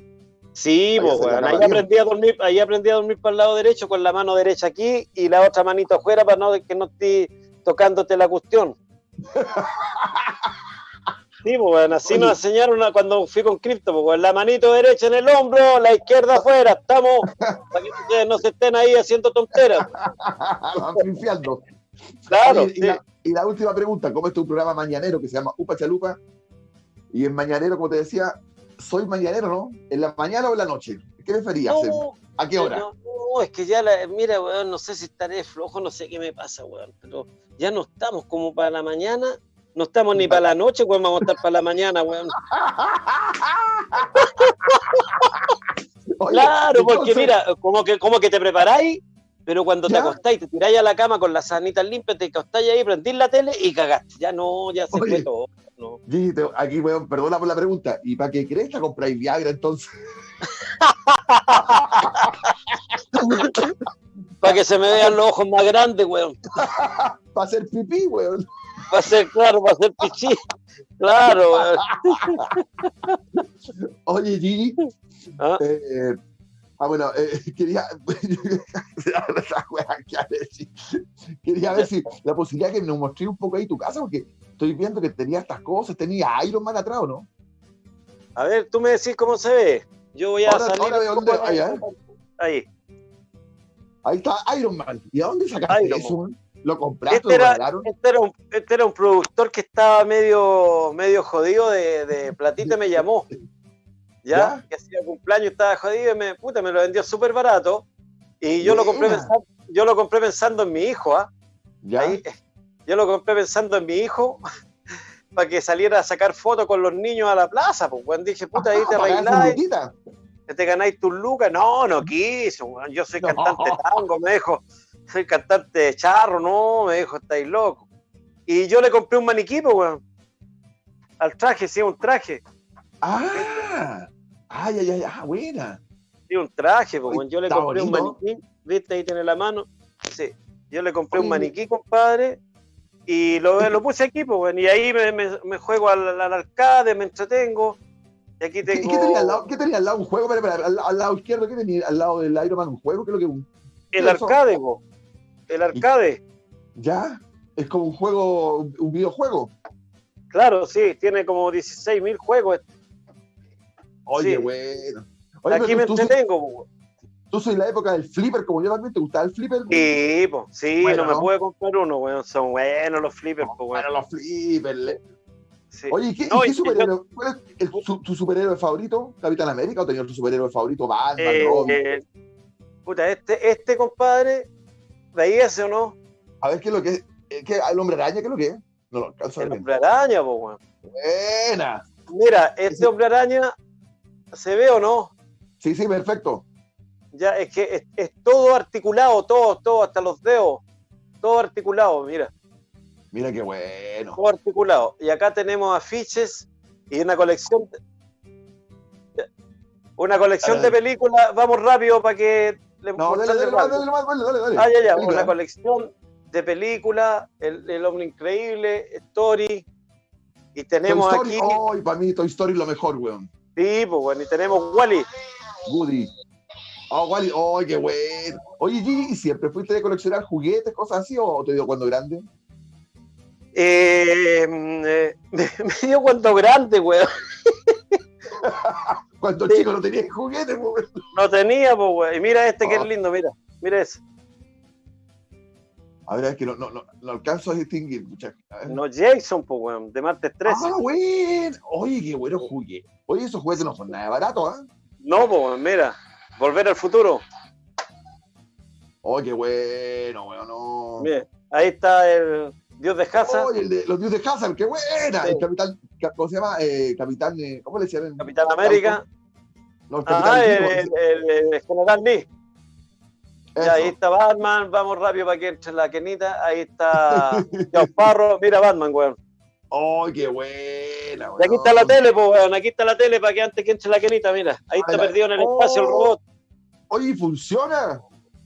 Sí, pues, weón. cama Ahí aprendí a dormir, ahí aprendí a dormir para el lado derecho con la mano derecha aquí y la otra manito afuera para no que no esté tocándote la cuestión. Sí, pues, weón, así Oye. nos enseñaron cuando fui con cripto, pues, la manito derecha en el hombro, la izquierda afuera, estamos, para que ustedes no se estén ahí haciendo tonteras. Claro, Oye, y, sí. la, y la última pregunta, ¿cómo es tu programa mañanero que se llama Upa Chalupa? Y en mañanero, como te decía, soy mañanero, ¿no? ¿En la mañana o en la noche? ¿Qué preferías? No, ¿A qué hora? No, no, es que ya, la, mira, weón, no sé si estaré flojo, no sé qué me pasa, weón, pero ya no estamos como para la mañana, no estamos ni para la noche, weón, vamos a estar para la mañana, weón. Oye, Claro, porque entonces, mira, como que, como que te preparáis, pero cuando te ¿Ya? acostáis, te tiráis a la cama con las sanitas limpias, te acostáis ahí, prendís la tele y cagaste. Ya no, ya se Oye. fue todo. No. Gigi, te- aquí, weón, perdona por la pregunta. ¿Y para qué crees que compráis Viagra entonces? Para que se me vean los ojos más grandes, weón. Para hacer pipí, weón. Va a ser, claro, va a ser pichí. Claro, weón. Oye, Gigi, Ah, eh, ah, bueno, eh, quería, quería ver si la posibilidad que nos mostré un poco ahí tu casa, porque estoy viendo que tenía estas cosas, tenía Iron Man atrás, ¿o no? A ver, tú me decís cómo se ve. Yo voy a Ahora- salir. ahora dónde- ahí, ¿eh? Ahí. Ahí está Iron Man. ¿Y a dónde sacaste Iron eso? man? ¿Lo compraste? Este ¿Lo era, regalaron? este, era un, este era un productor que estaba medio, medio jodido de, de platita y me llamó. ¿Ya? ¿Ya? Que hacía cumpleaños, estaba jodido y me, puta, me lo vendió súper barato. Y yo lo, compré pensando, yo lo compré pensando en mi hijo, ¿ah? ¿Ya? Ahí, eh, yo lo compré pensando en mi hijo para que saliera a sacar fotos con los niños a la plaza. Pues, dije, puta, ahí te Ah, luquita. que te ganáis tus lucas. No, no weón. Yo soy No. cantante tango, me dijo. Soy cantante de charro, no, me dijo, estáis loco. Y yo le compré un maniquí, pues. Al traje, sí, un traje. Ah, ay, ay, ay, ah, buena. Sí, un traje, pues. Yo le compré un maniquí. ¿Viste? Ahí tiene la mano. Sí. Yo le compré un maniquí, compadre. Y lo, lo puse aquí, pues. Y ahí me, me- me juego al, al arcade, me entretengo. Y aquí ¿Qué, tengo qué tenía al lado? ¿Qué tenía al lado? ¿Un juego? Espera, espera, al, al lado izquierdo, ¿qué tenía al lado del Iron Man? ¿Un juego? ¿Qué es lo que un- el arcade, po. El arcade. ¿Ya? Es como un juego, un un videojuego. Claro, sí, tiene como 16.000 juegos. Oye, Sí. bueno. Oye, aquí me tú, tú, entretengo, po. tú soy la época del flipper, como yo también. ¿Te gustaba el flipper? Sí, po. Sí, Bueno, no me pude comprar uno, weón. Son buenos los flippers, po, weón. Bueno, los flippers. Sí. Oye, ¿y ¿qué, No, y qué y- superhéroe? ¿Cuál es el- su- tu superhéroe favorito? ¿Capitán América o tenías tu superhéroe favorito? Batman, Eh, Robin. eh, puta, este, este compadre, ¿veías o no? A ver, ¿qué es lo que es? Eh, ¿Qué, ¿El hombre araña? ¿Qué es lo que es? No lo alcanzo a El hombre araña, po, weón. Buena. Mira, este Ese- hombre araña, ¿se ve o no? Sí, sí, perfecto. Ya, es que es, es todo articulado, todo, todo, hasta los dedos. Todo articulado, mira. Mira qué bueno. todo articulado. Y acá tenemos afiches y una colección. de- Una colección de películas. Vamos rápido para que le No, dale, dale, dale. Ah, ya, ya. Película. Una colección de películas. El, el Hombre Increíble, Story. Y tenemos Toy Story, aquí. ay, para mí Toy Story es lo mejor, weón. Sí, pues bueno. Y tenemos Wally. Woody. Oh, Wally, oh, qué bueno. Oye, Gigi, ¿y siempre fuiste de coleccionar juguetes, cosas así, o te dio cuando grande? Eh, mm, eh, me dio cuando grande, weón. Cuando Sí. chico no tenías juguetes, weón. No tenía, pues, weón. Y mira este que Oh. es lindo, mira. Mira ese. A ver, es que no, no, no, no alcanzo a distinguir. A. No, Jason, pues, weón. De martes 13. Ah, bueno. Oye, qué bueno juguete. Oye, esos juguetes no son nada baratos, ¿ah? No, pues, mira, volver al futuro. Oye, qué bueno, weón, no. Mira, ahí está el Dios de Hazard, Oye, el de los dioses de Hazard, qué buena. Sí. El capitán, ca- ¿cómo se llama? Eh, capitán, eh, ¿cómo le decían? Capitán América. No, el capitán Ah, Lee, el, ¿cómo el- el- el General Lee. Ya, ahí está Batman, vamos rápido para que entre la Kenita. Ahí está Parro. Mira Batman, weón. ¡Ay, qué buena! Y aquí está la tele, pues, weón. Aquí está la tele para que antes que entre la Kenita, mira. Ahí está perdido en el espacio el oh. robot. Oye, ¿funciona?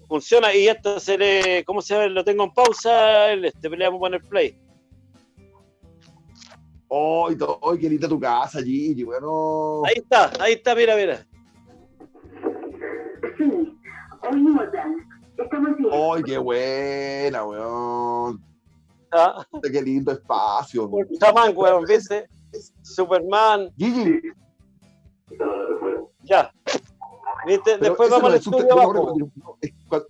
Funciona y esto se le. ¿Cómo se ve? Lo tengo en pausa. Este, le vamos a poner play. ¡Ay, oh, qué linda tu casa, Gigi! Bueno. Ahí está, ahí está, mira, mira. Estamos bien. ¡Ay, qué buena, weón! Ah. Qué lindo espacio. Superman, weón, ¿viste? Superman. Gigi. Ya. ¿Viste? Después vamos al estudio abajo.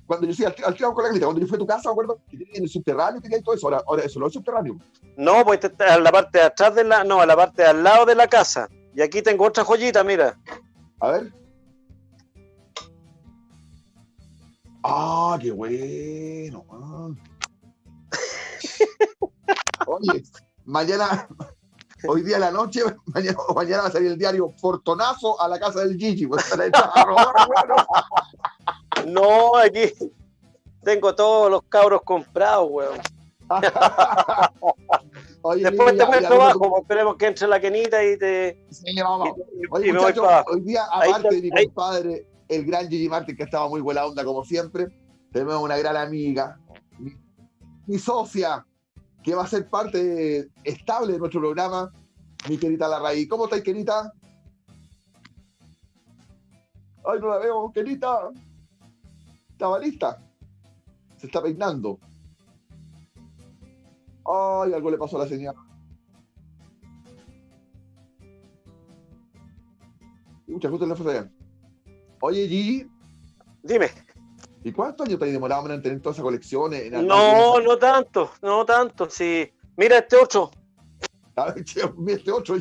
Cuando, yo fui al, al con la grita, cuando yo fui a tu casa, ¿me acuerdo? Que en el subterráneo tenía todo eso. Ahora, ahora eso no es subterráneo. No, pues está en la parte de atrás de la. No, en la parte de al lado de la casa. Y aquí tengo otra joyita, mira. A ver. Ah, qué bueno. Oye, mañana, hoy día en la noche, mañana, mañana va a salir el diario Fortonazo a la casa del Gigi. Pues, no, aquí tengo todos los cabros comprados, weón. Después te muestro abajo, esperemos que entre la quenita y te. Sí, vamos. Oye, muchachos, hoy día, aparte de mi compadre, el gran Gigi Martin, que estaba muy buena onda como siempre, tenemos una gran amiga, mi socia, que va a ser parte estable de nuestro programa, mi querida Larraí. ¿Cómo estáis, querida? Ay, no la veo, querida. Estaba lista. Se está peinando. Ay, algo le pasó a la señora. Muchas gracias, la Oye, Gigi. Dime. ¿Y cuántos años te has demorado en tener toda esa colección? no, no tanto, no tanto, sí. Mira este otro. A ver, mira este otro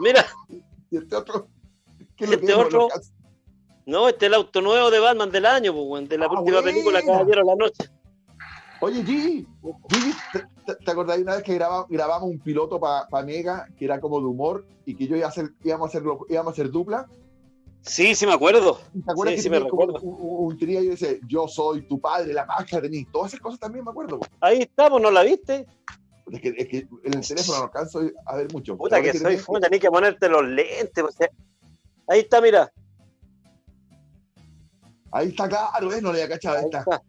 Mira. ¿Y este otro? ¿Qué lo este otro. No, este es el auto nuevo de Batman del año, pues, de la ah, última película Caballero de la Noche. Oye, Gigi, Gigi ¿te, te, acordás una vez que grabamos un piloto para Mega que era como de humor y que yo iba a hacer, íbamos, a hacerlo, íbamos a hacer dupla? Sí, sí me acuerdo. ¿Te acuerdas sí, que sí me recuerdo. Un, un, trío y dice, yo soy tu padre, la máscara de todas esas cosas también me acuerdo. Ahí estamos, ¿no la viste? Es que, es que en el teléfono no alcanzo a ver mucho. Puta que, que soy fue, tenés que ponerte los lentes. Ahí está, mira. Ahí está, claro, ¿eh? no le había cachado. Ahí está. está.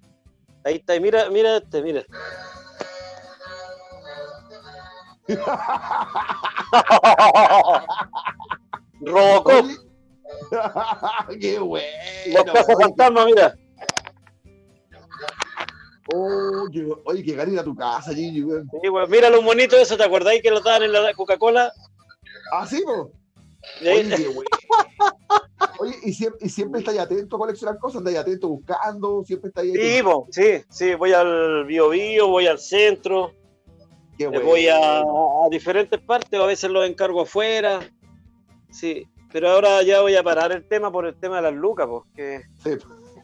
Ahí está, y mira, mira este, mira. Robocop. ¡Qué bueno! Los casos fantasma, mira. Oh, oye, qué a tu casa, Gigi, weón. Sí, weón. Mira los monitos esos, ¿te acordáis que lo daban en la Coca-Cola? Ah, sí, po. Oye, qué Oye, ¿y siempre, y siempre estáis atento a coleccionar cosas, estáis atento buscando, siempre estáis ahí. Sí, po, sí, sí, voy al Bio Bio, voy al centro. Qué bueno. Voy a, a diferentes partes, a veces los encargo afuera. Sí, pero ahora ya voy a parar el tema por el tema de las lucas, porque. Sí.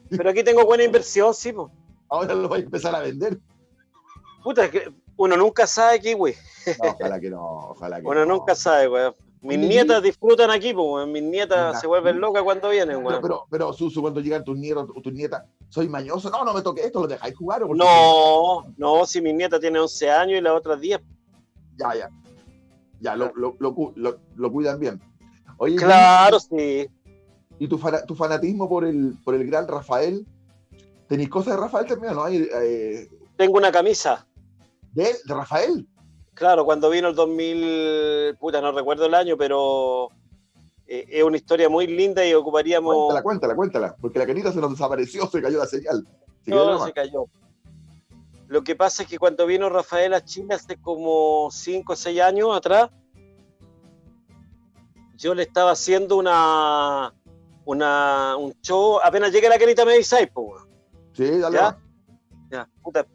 Pero aquí tengo buena inversión, sí, pues. Ahora lo voy a empezar a vender. Puta, es que uno nunca sabe aquí, güey. ojalá que no, ojalá que Uno nunca sabe, güey. Mis nietas disfrutan aquí, pues, mis nietas se vuelven locas cuando vienen, güey. Pero, pero, Susu, cuando llegan tus nietos o tus nietas, soy mañoso. No, no me toque esto, lo dejáis jugar. ¿o no, no, si mi nieta tiene 11 años y las otras 10. Ya, ya. Ya, lo, lo, lo, lo cuidan bien claro, sí. ¿Y tu, tu, fanatismo por el, por el gran Rafael? ¿Tenéis cosas de Rafael también no? Eh, Tengo una camisa. ¿De, ¿De Rafael? Claro, cuando vino el 2000, puta, no recuerdo el año, pero eh, es una historia muy linda y ocuparíamos... Cuéntala, cuéntala, cuéntala, porque la canita se nos desapareció, se cayó la señal. Se no, se cayó. Lo que pasa es que cuando vino Rafael a Chile hace como 5 o 6 años atrás, yo le estaba haciendo una, una un show, apenas llegue la querita me dice, pues. Sí, dale. ¿Ya? ya, puta.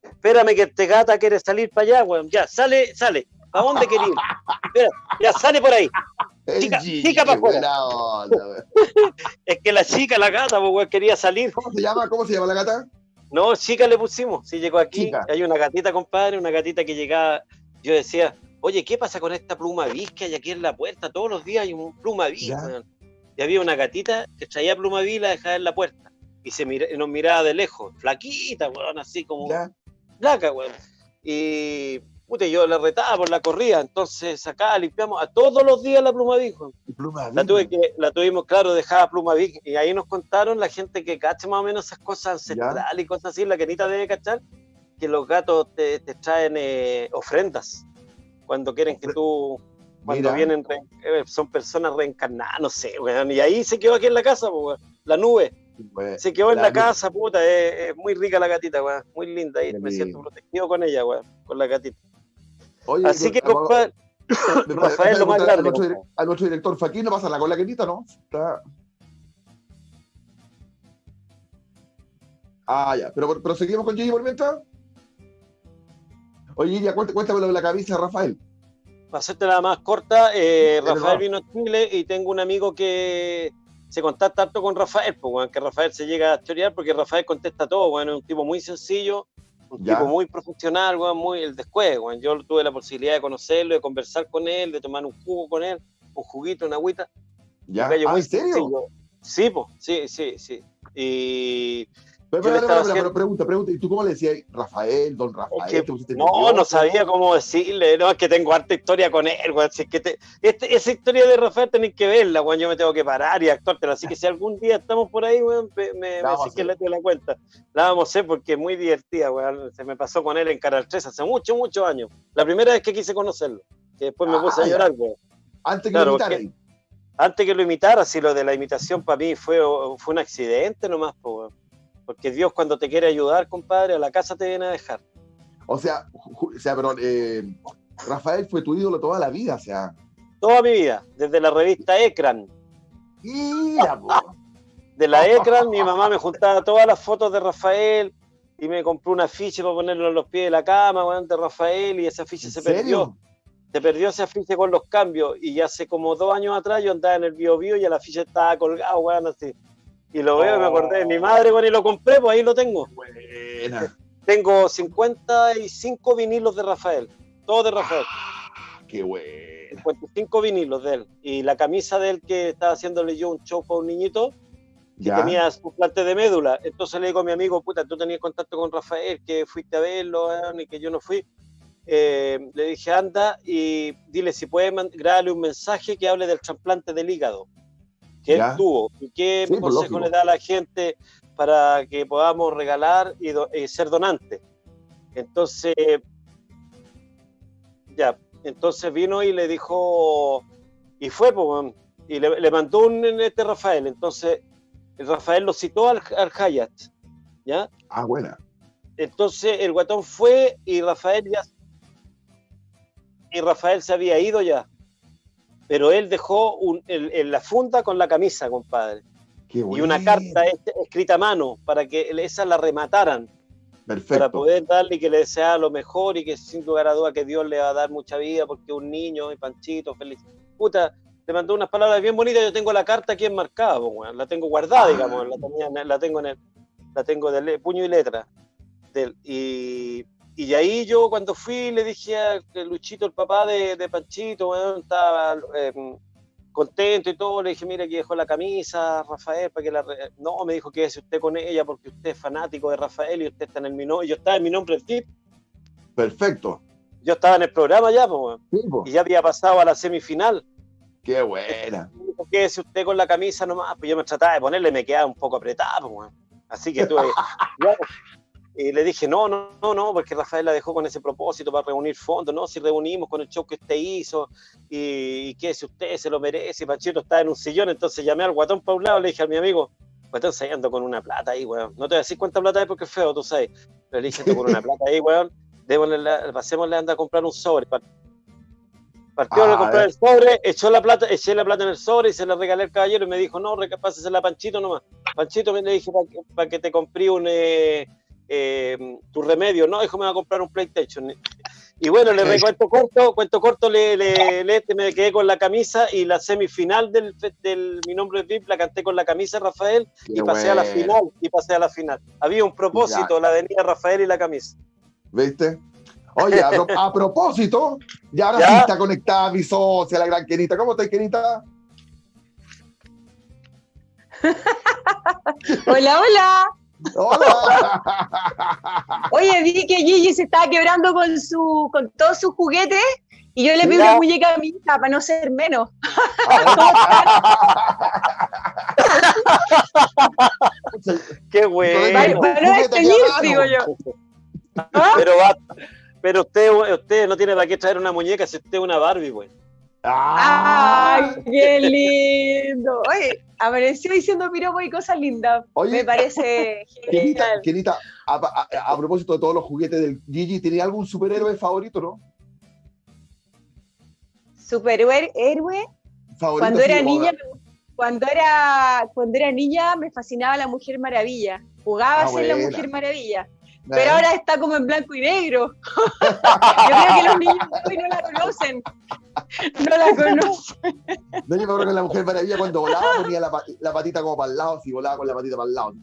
Espérame que este gata quiere salir para allá, weón. Ya, sale, sale. ¿A dónde quería? Espera, ya, sale por ahí. Chica, chica para afuera. es que la chica, la gata, pues, quería salir. ¿Cómo se llama? ¿Cómo se llama la gata? No, chica le pusimos. Si llegó aquí, hay una gatita, compadre, una gatita que llegaba. Yo decía, oye, ¿qué pasa con esta pluma bis que hay aquí en la puerta? Todos los días hay un pluma bis. Y había una gatita que traía pluma bis y la dejaba en la puerta. y se mira- nos miraba de lejos, flaquita, weón, así como Ya. flaca, weón. Y puta, yo la retaba por la corrida, entonces acá limpiamos a todos los días la pluma. Y pluma La, tuve que, la tuvimos, claro, dejada pluma Big. Y ahí nos contaron la gente que cacha más o menos esas cosas ancestrales y cosas así, la que Anita debe cachar, que los gatos te, te traen eh, ofrendas cuando quieren que tú, cuando Mira. vienen, re- eh, son personas reencarnadas, no sé, weón. Y ahí se quedó aquí en la casa, weón. la nube. Se quedó en la casa, puta, es, es muy rica la gatita, weón. Muy linda, ahí me siento protegido con ella, weón, con la gatita. Oye, Así que, compadre, Rafael, lo más grande, A nuestro, compadre. dire- a nuestro director Faquín no pasa la con la quenita, ¿no? Está- Ah, ya. Pero, pero seguimos con Gigi por mientras. Oye, ya cuéntame, lo de la camisa de Rafael. Para hacerte la más corta, eh, Rafael vino a Chile y tengo un amigo que se contacta harto con Rafael, pues, weón, que Rafael se llega a chorear porque Rafael contesta todo, bueno, es un tipo muy sencillo, un Ya. tipo muy profesional, weón, muy el descueve, weón. Yo tuve la posibilidad de conocerlo, de conversar con él, de tomar un jugo con él, un juguito, una agüita. ¿Ya? Ah, muy ¿En serio? sencillo. Sí, pues, sí, sí, sí. Y Pero, pero, pero, pregunta, pregunta. ¿Y tú cómo le decías Rafael, don Rafael? Es que ¿Te pusiste No, no sabía cómo decirle, no, es que tengo harta historia con él, weón. Si es que te- este- esa historia de Rafael tenéis que verla, weón. Yo me tengo que parar y actuártela. Así que si algún día estamos por ahí, weón, me, me, decís que le la cuenta. La vamos a hacer porque es muy divertida, weón. Se me pasó con él en Canal 3 hace muchos, muchos años. La primera vez que quise conocerlo. Que después me Ah, puse a ya. llorar, weón. Antes que Claro, lo Antes que lo imitara, si lo de la imitación para mí fue, fue un accidente nomás, po, weón. Porque Dios cuando te quiere ayudar, compadre, a la casa te viene a dejar. O sea, o sea, pero eh, Rafael fue tu ídolo toda la vida, o sea. Toda mi vida, desde la revista Ecran. Mira, de la Ecran, mi mamá me juntaba todas las fotos de Rafael y me compró un afiche para ponerlo en los pies de la cama, weón, de Rafael, y ese afiche ¿En se serio? perdió. Se perdió ese afiche con los cambios, y hace como dos años atrás yo andaba en el Bio Bio y el afiche estaba colgado, weón, así. Y lo veo y me acordé de mi madre, y lo compré, pues ahí lo tengo. Buena. Tengo 55 vinilos de Rafael, todos de Rafael. Qué bueno. 55 vinilos de él. Y la camisa de él que estaba haciéndole yo un show para un niñito, que Ya. tenía trasplante de médula. Entonces le digo a mi amigo, puta, tú tenías contacto con Rafael, que fuiste a verlo, weón, y que yo no fui. Eh, le dije, anda y dile si puede grabarle un mensaje que hable del trasplante del hígado que Ya. él tuvo y qué Sí, pues, consejo le da a la gente para que podamos regalar y, do- y ser donantes. Entonces, ya, entonces vino y le dijo, y fue, pues, y le, le mandó un este Rafael. Entonces, el Rafael lo citó al, al Hyatt, ¿ya? Ah, buena. Entonces el guatón fue y Rafael ya. Y Rafael se había ido ya. Pero él dejó un- el- en la funda con la camisa, compadre. Qué Y una carta es- escrita a mano para que esa la remataran, para Perfecto. poder darle y que le deseara lo mejor y que sin lugar a duda que Dios le va a dar mucha vida porque un niño y Panchito feliz. Puta, le mandó unas palabras bien bonitas. Yo tengo la carta aquí enmarcada, la tengo guardada, Ah. digamos, la, tenía en- la tengo en el, la tengo de le- puño y letra. Del, y, y de ahí yo cuando fui le dije a Luchito, el papá de, de Panchito, weón, estaba eh, contento y todo, le dije, mira, aquí dejó la camisa, Rafael, para que la... re-". No, me dijo que si usted con ella porque usted es fanático de Rafael y usted está en el mi nombre, yo estaba en mi nombre VIP, Perfecto. yo estaba en el programa ya, pues, Sí, y ya había pasado a la semifinal. Qué buena. Me dijo, quédese usted con la camisa nomás, pues yo me trataba de ponerle, me quedaba un poco apretado, pues, así que tuve... y le dije, no, no, no, no, porque Rafael la dejó con ese propósito para reunir fondos, ¿no? Si reunimos con el show que usted hizo, y, y que si usted se lo merece, y Panchito está en un sillón, entonces llamé al guatón para un lado, le dije a mi amigo, guatón, se ando con una plata ahí, weón. No te voy a decir cuánta plata es porque es feo, tú sabes. Pero le dije, ando con una plata ahí, weón. Démosle la, pasémosle, anda a comprar un sobre. Pa- Partió Ah, a comprar eh. el sobre, echó la plata, eché la plata en el sobre y se la regalé al caballero y me dijo, no, pásesela a Panchito nomás. Panchito me le dije para que, pa' que te compré un eh, eh, tu remedio, no, dijo me va a comprar un PlayStation. Y bueno, le recuento corto, cuento corto, le, le, le- me quedé con la camisa y la semifinal del, del Mi Nombre es VIP la canté con la camisa Rafael Qué y pasé a la final, y pasé a la final. Había un propósito, la avenida Rafael y la camisa. ¿Viste? Oye, a, pro- a propósito, ya ahora ¿Ya? sí está conectada mi socia, la gran Kenita. ¿Cómo estás, Kenita? Hola, hola. ¡Hola! Oye, vi que Gigi se estaba quebrando con su, con todos sus juguetes y yo le pido una muñeca a mi hija para no ser menos. Qué bueno. para no juguete despedir, aquí a digo yo. ¿Ah? Pero va, pero usted, usted no tiene para qué traer una muñeca si usted es una Barbie, güey. ¡Ah! ¡Ay, qué lindo! Oye, amaneció diciendo piropo y cosas lindas. Oye. Me parece genial. Kenita, a, a- a propósito de todos los juguetes del Gigi, ¿tiene algún superhéroe favorito, no? Superhéroe, héroe. Favorito, Cuando era niña, cuando era, cuando era niña me fascinaba la Mujer Maravilla. Jugaba Ah, a ser la. Mujer Maravilla. Pero ahora está como en blanco y negro. Yo creo que los niños hoy no la conocen. No la conocen. No, yo me acuerdo que la Mujer Maravilla cuando volaba ponía la, la patita como para el lado, si volaba con la patita para el lado.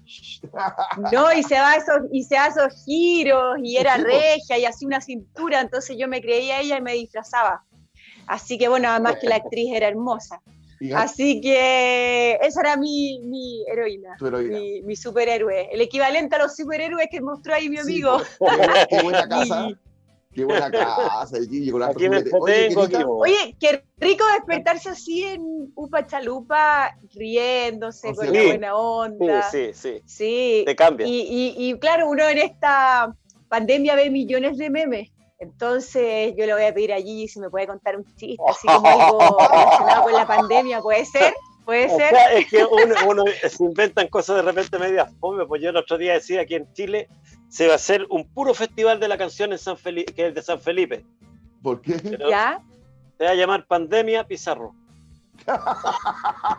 No, y se va esos, y se da esos giros, y era regia, y hacía una cintura, entonces yo me creía ella y me disfrazaba. Así que bueno, además que la actriz era hermosa. Así que esa era mi, mi heroína, tu heroína. mi, mi superhéroe. El equivalente a los superhéroes que mostró ahí mi Sí, amigo. po. Qué buena- Qué buena casa. Qué buena casa, el Gigi con hartos Aquí me juguetes. Oye, qué rico despertarse así en Upa Chalupa, riéndose, O con sea, la sí. buena Sí, onda. sí, sí. Sí. Te cambia. Y, y- y claro, uno en esta pandemia ve millones de memes. Entonces yo le voy a pedir a Gigi si me puede contar un chiste, así como algo relacionado con la pandemia. ¿Puede ser? ¿Puede O ser? sea, es que uno, uno se inventan cosas de repente medias fome, pues yo el otro día decía que en Chile se va a hacer un puro festival de la canción en San Felipe, que es de San Felipe. ¿Por qué? Pero ¿Ya? Se va a llamar Pandemia Pizarro.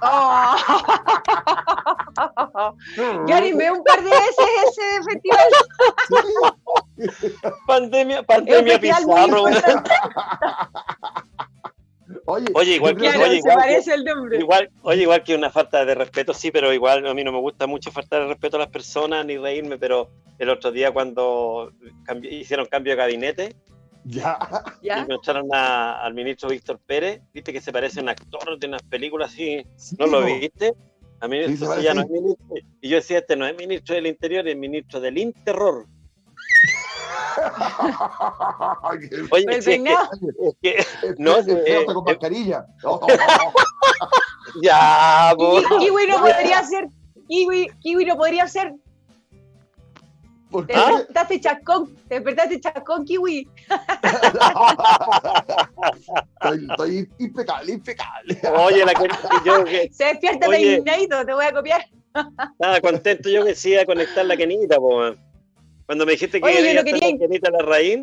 Oh. Yo animé un par de veces ese festival. Pandemia, Pandemia Pizarro. Oye, Oye, igual que- oye, igual que- parece el nombre. Igual, oye, igual que una falta de respeto, sí, pero igual a mí no me gusta mucho faltar el respeto a las personas ni reírme, pero el otro día cuando cambi- hicieron cambio de gabinete Ya. y ¿Ya? me echaron a- al ministro Víctor Pérez, viste que se parece a un actor de unas películas así, Sí, ¿no lo viste? A mí Sí, ya no es ministro. Y yo decía, este no es ministro del Interior, es ministro del Interror. Oye, El sí, es que- peinado. que, No, es sí, feo eh, con eh, mascarilla. Ya, po. Kiwi, Kiwi no podría ser. Kiwi, Kiwi no podría ser. ¿Por Te qué? despertaste chascón. Te despertaste chascón, Kiwi. estoy, estoy impecable, impecable. Oye, la que yo que Se despierta Oye. peinadito, te voy a copiar. estaba contento yo que sí a conectar la Kenita, po, man. Cuando me dijiste que Oye, yo iba no a estar quería- la Kenita la raíz,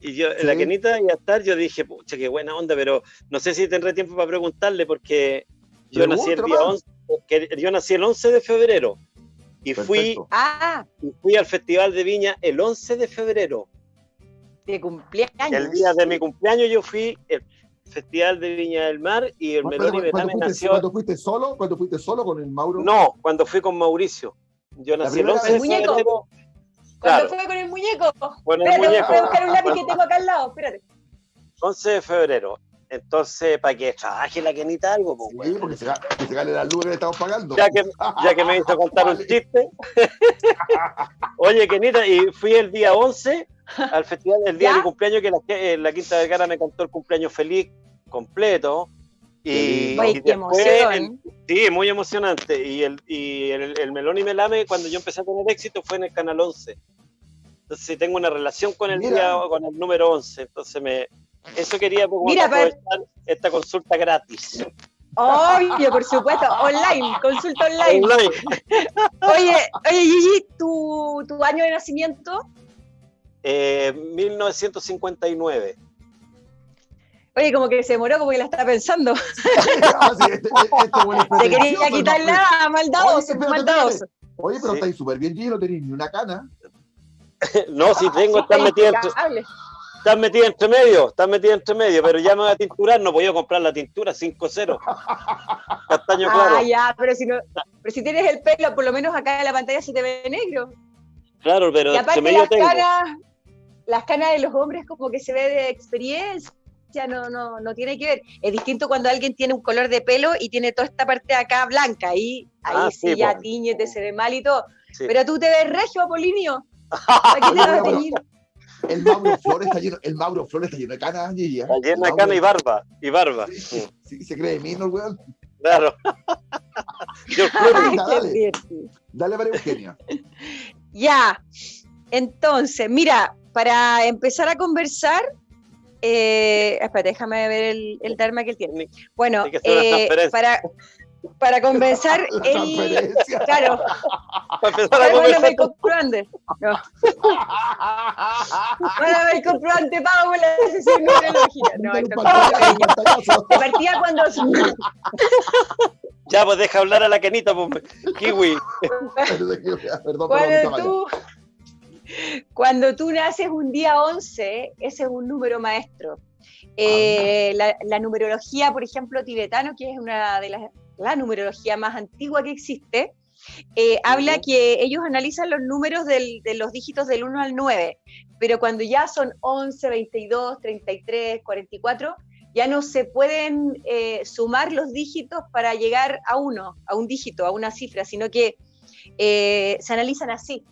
y yo, la Sí. Kenita iba a estar, yo dije, pucha, qué buena onda, pero no sé si tendré tiempo para preguntarle, porque yo nací el día nomás. 11, que- yo nací el 11 de febrero, y fui. Ah, y fui al Festival de Viña el 11 de febrero. de cumpleaños. El día de mi cumpleaños yo fui el Festival de Viña del Mar y el ¿Cuándo, Meloni cuándo Betame fuiste, nació. cuándo fuiste solo? ¿Cuándo fuiste solo con el Mauro? No, cuando fui con Mauricio. Yo La nací el primera 11 de vez. ¿El muñeco? Febrero. ¿Cuándo Claro, fue con el muñeco? con el Espérate, muñeco. voy a buscar un lápiz que tengo acá al lado. Espérate. 11 de febrero. Entonces, para que trabaje la Kenita algo, pues, Sí, porque se, que se gane la luz que le estamos pagando. ya, que, ya que me hizo contar un chiste. Oye, Kenita, y fui el día 11 al festival, el día ¿Ya? de mi cumpleaños, que la, que la Quinta Vergara me cantó el cumpleaños feliz completo. Y. Oye, y qué emoción. el- sí, muy emocionante. Y el, y el, el Melón y Melame, cuando yo empecé a tener éxito, fue en el Canal 11. Entonces, sí, tengo una relación con el, día, con el número 11. Entonces, me, eso quería pues, Mira, pero- aprovechar esta consulta gratis. Obvio, por supuesto. Online, consulta online. Online. Oye, oye, Gigi, ¿tu, tu año de nacimiento? Eh, 1959. Oye, como que se demoró, como que la estaba pensando. Ah, sí, este- este güey es Te quería quitarla, Oye, maldadoso. Oye, pero estáis súper bien, Gigi, no tenéis ni una cana. No, si tengo, están metidas entre, Impecable. están metidas entre medio, están metidas entre medio, pero ya me voy a tinturar, no podía comprar la tintura 5-0. Castaño claro. Ah, ya, pero si, no, pero si tienes el pelo, por lo menos acá en la pantalla se te ve negro. Claro, pero Y entre aparte medio las tengo. canas, las canas de los hombres como que se ve de experiencia. Apariencia no, no, no tiene que ver. Es distinto cuando alguien tiene un color de pelo y tiene toda esta parte de acá blanca, ahí, ahí Ah, sí, sí, ya po. tiñete, se ve mal y todo. Sí. Pero tú te ves regio, Apolinio. ¿Para qué te vas a Oye, pero- teñir? El Mauro Flores está lleno, el Mauro Flores está lleno de canas, Gigi, ¿eh? Está llena de Mauro- cana y barba. Y barba. Sí, sí, se cree de mí, ¿no, weón? Claro. George Ay, dale. Dale, María Eugenia. Ya, entonces, mira, para empezar a conversar, eh, espérate, déjame ver el, el Dharma que él tiene. Bueno, eh, para, para conversar, La él, claro, Para empezar a conversar comprobante. No, mándame el comprobante pago por la sesión numerológica. No, esto es de partida cuando, Ya, pues deja hablar a la Kenita, pues, Kiwi. Perdón, perdón, perdón, tú, cuando tú naces un día 11, ese es un número maestro. Eh, la, la numerología, por ejemplo, tibetano, que es una de las la numerología más antigua que existe, eh, habla que ellos analizan los números del- de los dígitos del 1 al 9, pero cuando ya son 11, 22, 33, 44, ya no se pueden eh, sumar los dígitos para llegar a uno, a un dígito, a una cifra, sino que eh, se analizan así.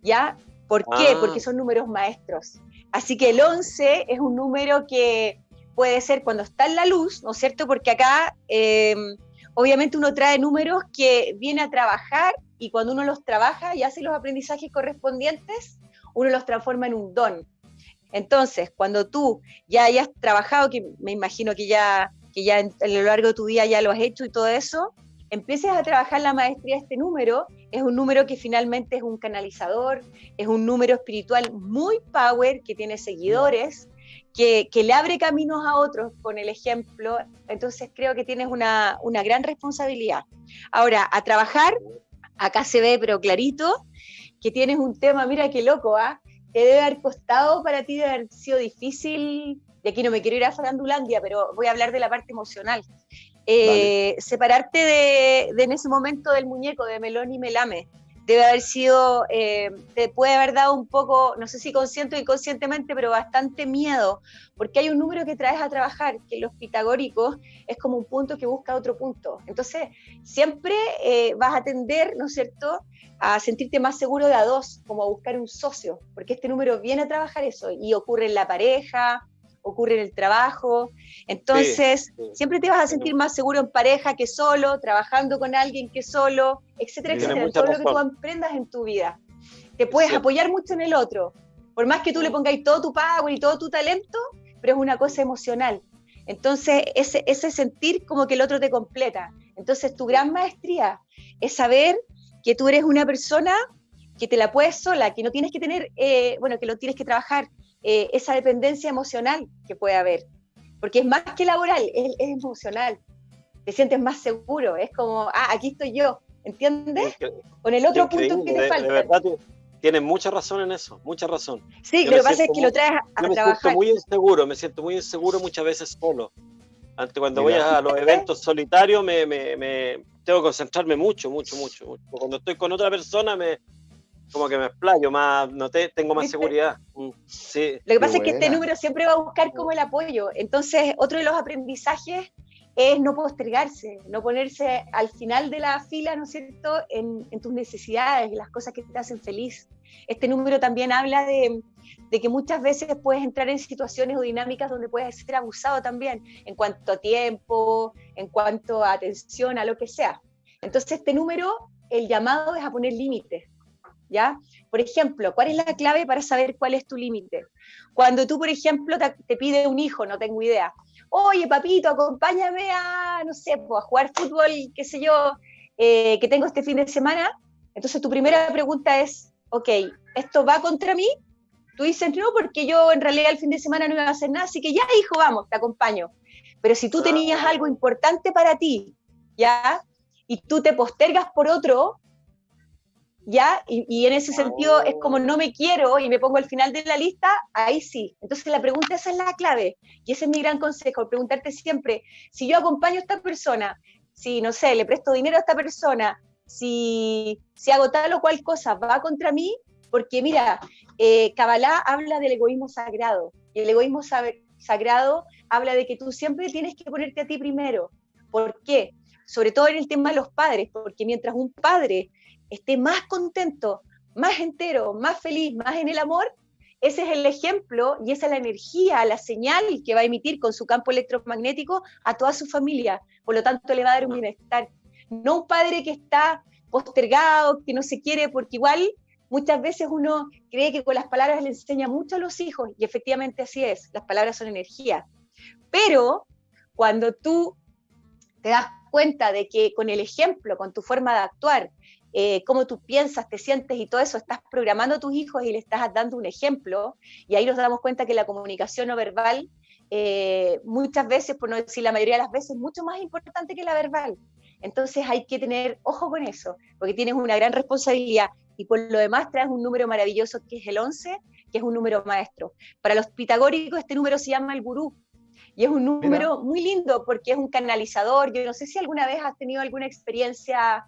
¿Ya? ¿Por qué? Ah. Porque son números maestros. Así que el 11 es un número que puede ser cuando está en la luz, ¿no es cierto? Porque acá eh, obviamente uno trae números que viene a trabajar y cuando uno los trabaja y hace los aprendizajes correspondientes, uno los transforma en un don. Entonces, cuando tú ya hayas trabajado, que me imagino que ya, que ya en- a lo largo de tu día ya lo has hecho y todo eso, empieces a trabajar la maestría de este número, es un número que finalmente es un canalizador, es un número espiritual muy power, que tiene seguidores, que, que le abre caminos a otros con el ejemplo. Entonces creo que tienes una, una gran responsabilidad. Ahora, a trabajar, acá se ve, pero clarito, que tienes un tema, mira qué loco, ¿ah? Que debe haber costado para ti, debe haber sido difícil. De aquí no me quiero ir a Farandulandia, pero voy a hablar de la parte emocional. Eh, separarte de, en ese momento del muñeco de Melón y Melame debe haber sido, eh, te puede haber dado un poco, no sé si consciente o inconscientemente, pero bastante miedo, porque hay un número que traes a trabajar, que los pitagóricos es como un punto que busca otro punto. Entonces, siempre eh, vas a tender, ¿no es cierto?, a sentirte más seguro de a dos, como a buscar un socio, porque este número viene a trabajar eso, y ocurre en la pareja, ocurre en el trabajo. Entonces, sí. siempre te vas a sentir más seguro en pareja que solo, trabajando con alguien que solo, etcétera, Tiene etcétera. Todo lo que tú emprendas en tu vida. Te puedes apoyar mucho en el otro. Por más que tú le pongáis todo tu power y todo tu talento, pero es una cosa emocional. Entonces, ese, ese sentir como que el otro te completa. Entonces, tu gran maestría es saber que tú eres una persona que te la puedes sola, que no tienes que tener, eh, bueno, que lo tienes que trabajar, eh, esa dependencia emocional que puede haber. Porque es más que laboral, es, es emocional. Te sientes más seguro, es como, ah, aquí estoy yo, ¿entiendes? Con el otro punto que te de- falta. De verdad, ti- tienes mucha razón en eso, mucha razón. sí, yo lo que pasa es que muy- lo traes a, Yo me trabajar. siento muy inseguro, me siento muy inseguro muchas veces solo. Antes cuando Mira. voy a los eventos solitarios me, me- me- tengo que concentrarme mucho, mucho, mucho, mucho. Cuando estoy con otra persona me como que me explayo más, no te, tengo más seguridad. Mm, Sí, Lo que Qué pasa es que este número siempre va a buscar como el apoyo. Entonces, otro de los aprendizajes es no postergarse, no ponerse al final de la fila, ¿no es cierto?, en, en tus necesidades, en las cosas que te hacen feliz. Este número también habla de, de que muchas veces puedes entrar en situaciones o dinámicas donde puedes ser abusado también, en cuanto a tiempo, en cuanto a atención, a lo que sea. Entonces, este número, el llamado es a poner límites. ¿Ya? Por ejemplo, ¿cuál es la clave para saber cuál es tu límite? Cuando tú, por ejemplo, te, te pide un hijo, no tengo idea, oye, papito, acompáñame a, no sé, a jugar fútbol, qué sé yo, eh, que tengo este fin de semana. Entonces, tu primera pregunta es, ok, ¿esto va contra mí? Tú dices, no, porque yo en realidad el fin de semana no iba a hacer nada, así que ya, hijo, vamos, te acompaño. Pero si tú tenías algo importante para ti, ¿ya? Y tú te postergas por otro, ¿ya? Y, en ese sentido es como no me quiero y me pongo al final de la lista, ahí sí. Entonces la pregunta esa es la clave. Y ese es mi gran consejo, preguntarte siempre, si yo acompaño a esta persona, si, no sé, le presto dinero a esta persona, si, si hago tal o cual cosa, va contra mí, porque mira, eh, Kabbalah habla del egoísmo sagrado, y el egoísmo sagrado habla de que tú siempre tienes que ponerte a ti primero. ¿Por qué? Sobre todo en el tema de los padres, porque mientras un padre esté más contento, más entero, más feliz, más en el amor, ese es el ejemplo y esa es la energía, la señal que va a emitir con su campo electromagnético a toda su familia. Por lo tanto, le va a dar un bienestar. No un padre que está postergado, que no se quiere, porque igual muchas veces uno cree que con las palabras le enseña mucho a los hijos, y efectivamente así es, las palabras son energía. Pero cuando tú te das cuenta de que con el ejemplo, con tu forma de actuar, eh, cómo tú piensas, te sientes y todo eso, estás programando a tus hijos y le estás dando un ejemplo, y ahí nos damos cuenta que la comunicación no verbal, eh, muchas veces, por no decir la mayoría de las veces, es mucho más importante que la verbal. Entonces hay que tener ojo con eso, porque tienes una gran responsabilidad y por lo demás traes un número maravilloso que es el 11, que es un número maestro. Para los pitagóricos este número se llama el gurú y es un número muy lindo porque es un canalizador. Yo no sé si alguna vez has tenido alguna experiencia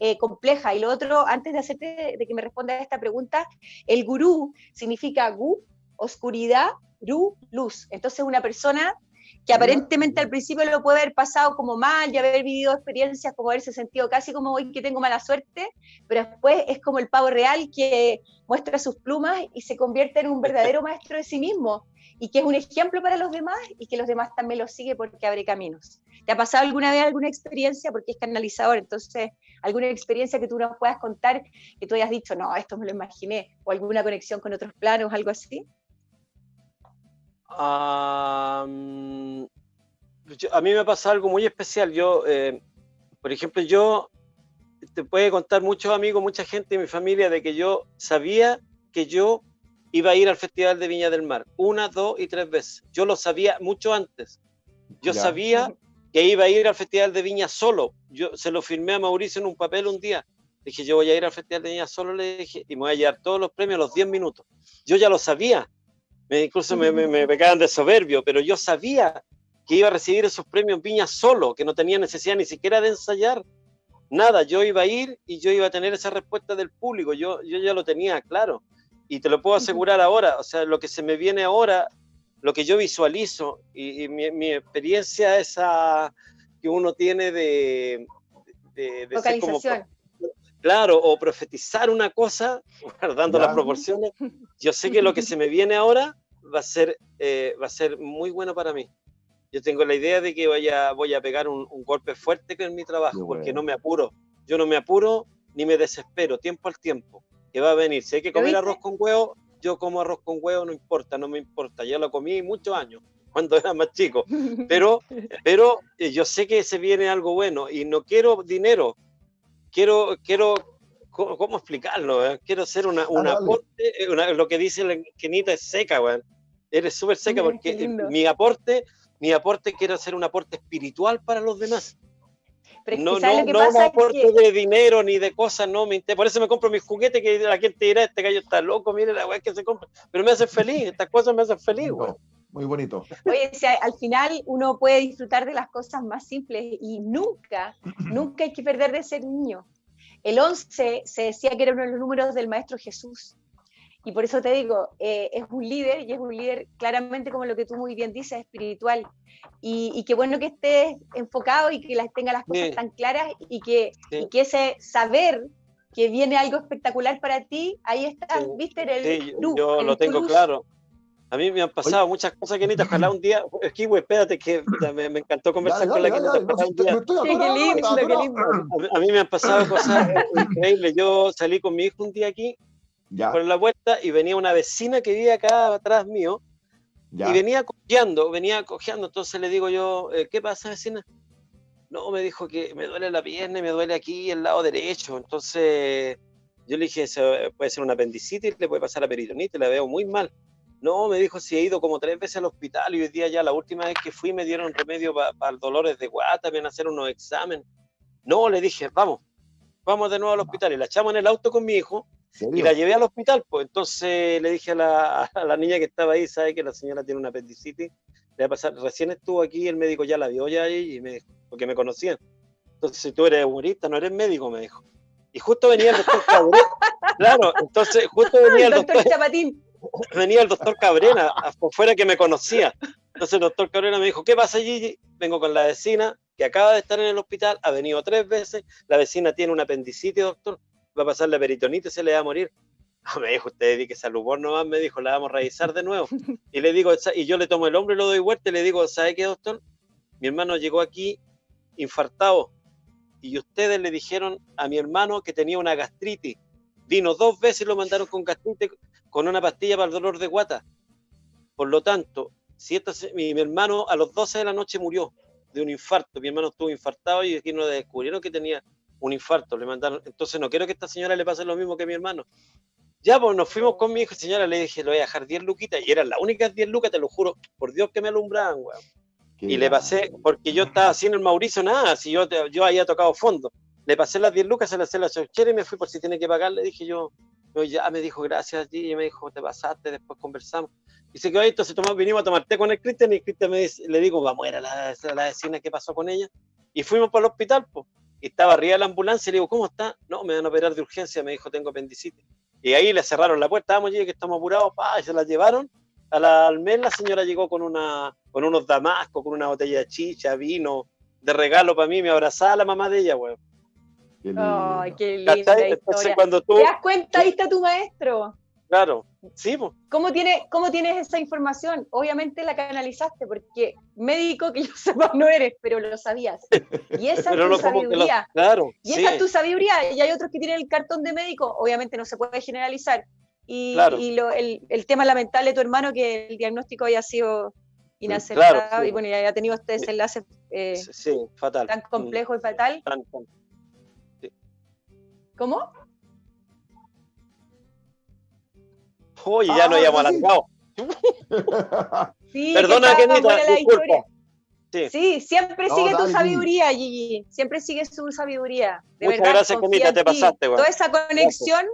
eh, compleja. Y lo otro, antes de hacerte, de que me respondas a esta pregunta, el gurú significa gu, oscuridad, ru, luz. Entonces una persona que aparentemente al principio lo puede haber pasado como mal y haber vivido experiencias como haberse sentido casi como hoy que tengo mala suerte, pero después es como el pavo real que muestra sus plumas y se convierte en un verdadero maestro de sí mismo y que es un ejemplo para los demás y que los demás también lo siguen porque abre caminos. ¿Te ha pasado alguna vez alguna experiencia? Porque es canalizador, entonces, alguna experiencia que tú nos puedas contar que tú hayas dicho, no, esto me lo imaginé, o alguna conexión con otros planos, algo así. A mí me ha pasado algo muy especial. Yo, eh, por ejemplo, yo te puede contar muchos amigos, mucha gente de mi familia de que yo sabía que yo iba a ir al Festival de Viña del Mar, una, dos y tres veces. Yo lo sabía mucho antes. Yo sabía que iba a ir al Festival de Viña solo. Yo se lo firmé a Mauricio en un papel un día. Dije, yo voy a ir al Festival de Viña solo, le dije, y me voy a llevar todos los premios a los 10 minutos. Yo ya lo sabía. Me, incluso me, me, me pegaban de soberbio, pero yo sabía que iba a recibir esos premios Viña solo, que no tenía necesidad ni siquiera de ensayar. Nada, yo iba a ir y yo iba a tener esa respuesta del público. Yo, yo ya lo tenía claro. Y te lo puedo asegurar ahora. O sea, lo que se me viene ahora lo que yo visualizo y, mi, experiencia esa que uno tiene de, de, ser como, claro, o profetizar una cosa, guardando las proporciones, yo sé que lo que se me viene ahora va a ser, eh, va a ser muy bueno para mí. Yo tengo la idea de que vaya, voy a pegar un, golpe fuerte con mi trabajo, porque no me apuro. Yo no me apuro ni me desespero, tiempo al tiempo, que va a venir. Si hay que comer arroz con huevo, yo como arroz con huevo, no importa, no me importa, yo lo comí muchos años, cuando era más chico, pero, pero eh, yo sé que se viene algo bueno y no quiero dinero, quiero, quiero ¿cómo, explicarlo? Eh? Quiero ser una, una aporte, eh, lo que dice la Kenita es seca, weón. Eres súper seca porque mi aporte, mi aporte quiero hacer un aporte espiritual para los demás no, no, no me aporte de dinero ni de cosas, no me Por eso me compro mis juguetes que la gente dirá, este gallo está loco, mire la weá que se compra. Pero me hace feliz, estas cosas me hacen feliz, Muy bonito. Oye, si al final uno puede disfrutar de las cosas más simples y nunca, nunca hay que perder de ser niño. El 11 se decía que era uno de los números del Maestro Jesús. Y por eso te digo, eh, es un líder y es un líder claramente como lo que tú muy bien dices, espiritual. Y, y qué bueno que estés enfocado y que las, tenga las cosas tan claras y que, que ese saber que viene algo espectacular para ti, ahí está, viste, en el sí, yo lo tengo claro. A mí me han pasado muchas cosas, Kenita. Ojalá un día. Kiwi, espérate, que me, me encantó conversar con la Kenita. qué lindo, qué lindo. A mí me han pasado cosas increíbles. Yo salí con mi hijo un día aquí por la vuelta y venía una vecina que vivía acá atrás mío y venía cojeando, venía cojeando. Entonces le digo yo, eh, ¿qué pasa, vecina? No, me dijo que me duele la pierna y me duele aquí el lado derecho. Entonces yo le dije, puede ser una apendicitis, le puede pasar la peritonitis, la veo muy mal. No, me dijo, si he ido como tres veces al hospital y hoy día ya la última vez que fui me dieron remedio para dolores de guata, me van a hacer unos exámenes. No, le dije, vamos, vamos de nuevo al hospital. Y la echamos en el auto con mi hijo y la llevé al hospital, pues entonces le dije a la, niña que estaba ahí, sabe que la señora tiene una apendicitis, le va a pasar, recién estuvo aquí, el médico ya la vio ya ahí, y me, porque me conocían. Entonces, si tú eres humorista, no eres médico, me dijo. Y justo venía el doctor Claro, entonces justo venía el, doctor, Chapatín. venía el doctor Cabrera, afuera que me conocía. Entonces el doctor Cabrera me dijo, ¿qué pasa Gigi? Vengo con la vecina que acaba de estar en el hospital, ha venido tres veces, la vecina tiene una apendicitis, doctor, va a pasar la peritonitis, se le va a morir. Me dijo, usted di que salud nomás, me dijo, la vamos a revisar de nuevo. Y le digo, y yo le tomo el hombro y lo doy vuelta y le digo, ¿sabe qué, doctor? Mi hermano llegó aquí infartado y ustedes le dijeron a mi hermano que tenía una gastritis. Vino dos veces y lo mandaron con gastritis con una pastilla para el dolor de guata. Por lo tanto, si mi, hermano a los 12 de la noche murió de un infarto, mi hermano estuvo infartado y aquí nos descubrieron que tenía un infarto, le mandaron, entonces no quiero que esta señora le pase lo mismo que a mi hermano. Ya, pues nos fuimos con mi hijo, señora, le dije, le voy a dejar 10 luquitas, y eran las únicas 10 lucas, te lo juro, por Dios que me alumbraban, weón. Y le pasé, porque yo estaba en el Mauricio, nada, si yo, yo había tocado fondo. Le pasé las 10 lucas, se las hice la y me fui por si tiene que pagar. Le dije yo, ya me dijo gracias y me dijo, te pasaste, después conversamos. Y se quedó ahí, entonces tomamos, vinimos a tomar té con el Cristian y Cristian me dice, le digo, vamos a ir a la, la vecina, ¿qué pasó con ella? Y fuimos para el hospital, pues. Estaba arriba de la ambulancia y le digo, ¿cómo está? No, me van a operar de urgencia, me dijo, tengo apendicitis. Y ahí le cerraron la puerta, vamos, que estamos apurados, pa, y se la llevaron. A la almén la señora llegó con, una, con unos damascos, con una botella de chicha, vino, de regalo para mí, me abrazaba la mamá de ella, weón. Ay, qué linda historia. cuando tú... ¿Te das cuenta? Ahí está tu maestro. Claro, sí. ¿Cómo, tiene, ¿Cómo tienes esa información? Obviamente la canalizaste, porque médico que yo sepa no eres, pero lo sabías. Y esa es tu sabiduría. claro, y esa es tu sabiduría. Y hay otros que tienen el cartón de médico, obviamente no se puede generalizar. Y, y lo, el, el, tema lamentable de tu hermano, que el diagnóstico haya sido inaceptable y bueno, ya haya tenido este desenlace eh, fatal. tan complejo y fatal. ¿Cómo? Oye, ya no habíamos alargado. Sí, Perdona, Kenita, disculpa. Sí. sí. siempre sigue tu sabiduría, Gigi. Siempre sigue su sabiduría. De Muchas gracias, Kenita, te pasaste. Toda esa conexión,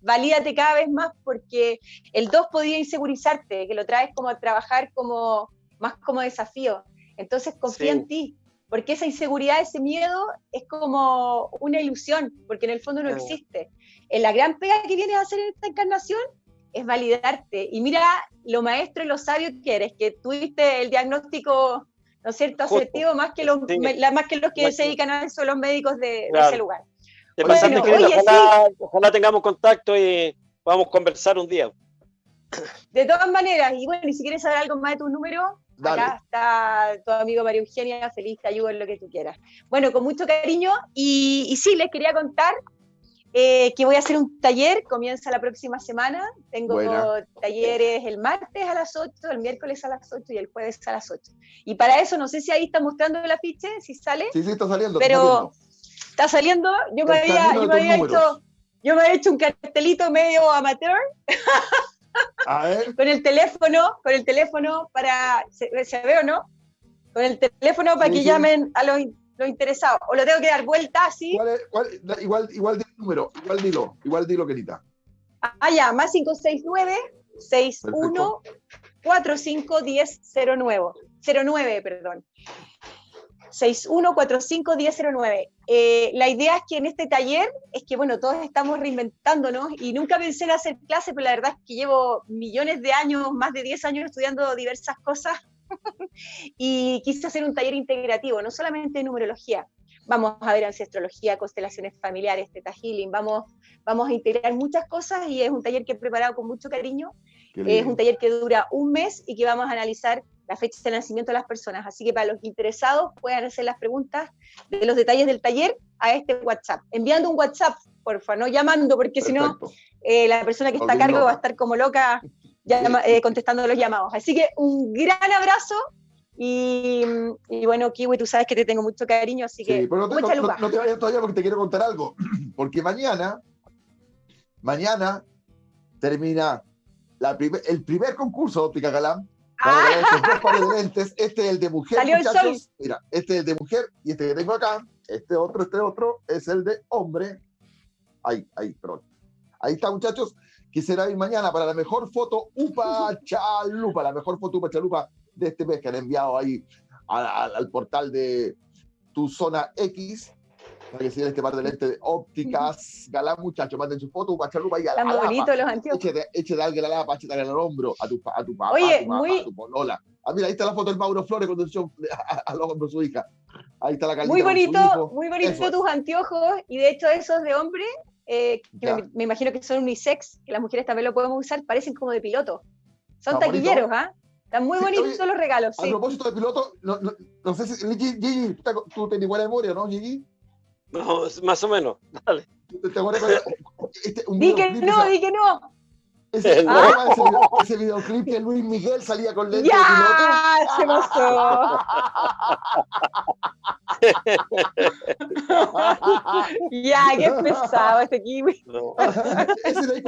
valídate cada vez más porque el 2 podía insegurizarte, que lo traes como a trabajar como más como desafío. Entonces confía en ti, porque esa inseguridad, ese miedo es como una ilusión, porque en el fondo no existe. En la gran pega que vienes a hacer en esta encarnación es validarte. Y mira lo maestro y lo sabio que eres, que tuviste el diagnóstico, ¿no es cierto?, asertivo más que los, más que, los que se dedican a eso, los médicos de, ese lugar. ojalá, tengamos contacto y podamos conversar un día. De todas maneras, y bueno, y si quieres saber algo más de tu número, acá está tu amigo María Eugenia, feliz, te ayudo en lo que tú quieras. Bueno, con mucho cariño, y, y sí, les quería contar eh, que voy a hacer un taller, comienza la próxima semana. Tengo talleres el martes a las 8, el miércoles a las 8 y el jueves a las 8. Y para eso, no sé si ahí está mostrando el afiche, si sale. Sí, sí, está saliendo. Pero está saliendo. Yo, me había, yo me había, hecho, yo me había hecho un cartelito medio amateur. A ver. con el teléfono, con el teléfono para. ¿Se, ve o no? Con el teléfono para que llamen a los lo interesado. O lo tengo que dar vuelta así. igual, igual di el número, igual dilo, igual dilo, querida. Ah, ya, más 569 61 45 10 09. 09, perdón. 61451009. Eh, la idea es que en este taller es que, bueno, todos estamos reinventándonos y nunca pensé en hacer clase, pero la verdad es que llevo millones de años, más de 10 años estudiando diversas cosas y quise hacer un taller integrativo, no solamente de numerología. Vamos a ver ancestrología, constelaciones familiares, teta healing, vamos, vamos a integrar muchas cosas y es un taller que he preparado con mucho cariño. Es un taller que dura un mes y que vamos a analizar la fecha de nacimiento de las personas. Así que para los interesados puedan hacer las preguntas de los detalles del taller a este WhatsApp. Enviando un WhatsApp, porfa, no llamando, porque si no, eh, la persona que está a cargo va a estar como loca eh, contestando los llamados. Así que un gran abrazo y, bueno, Kiwi, tú sabes que te tengo mucho cariño, así que no, te, vayas todavía porque te quiero contar algo. Porque mañana, mañana termina la el primer concurso de Óptica Galán. Ah. Este es el de mujer, muchachos. Mira, este es el de mujer y este que tengo acá, este otro, este otro, es el de hombre. Ahí, ahí, perdón. Ahí está, muchachos que será hoy mañana para la mejor foto Upa Chalupa, la mejor foto Upa Chalupa de este mes que han enviado ahí al portal de Tu Zona X. Para que sigan este par de lentes de ópticas. Galán, muchachos, manden su foto, Upa Chalupa y a la los anteojos. Échate, échate alguien a la lapa, échate al hombro, a tu, a tu papá, Oye, a tu mamá, muy- a tu polola. Ah, mira, ahí está la foto del Mauro Flores cuando echó al hombro su hija. Ahí está la Carlita Muy bonito, muy bonito Eso tus anteojos y de hecho esos de hombre, eh, que me, me imagino que son unisex, que las mujeres también lo podemos usar, parecen como de piloto. Son taquilleros, ¿ah? Están muy Sí, bonitos oye, los regalos, A sí. propósito de piloto, no, no, no sé si. Gigi, Gigi, tú, tú tienes buena memoria, ¿no, Gigi? No, más o menos. Dale. ¿Te, te acuerdas este, un Di que videoclip, no, di que no. Ese, No. ¿cómo se llama ese, ese videoclip que Luis Miguel salía con lentes de piloto. ¡Ya! Se pasó. ya, qué pesado este kiwi. No. Ese el-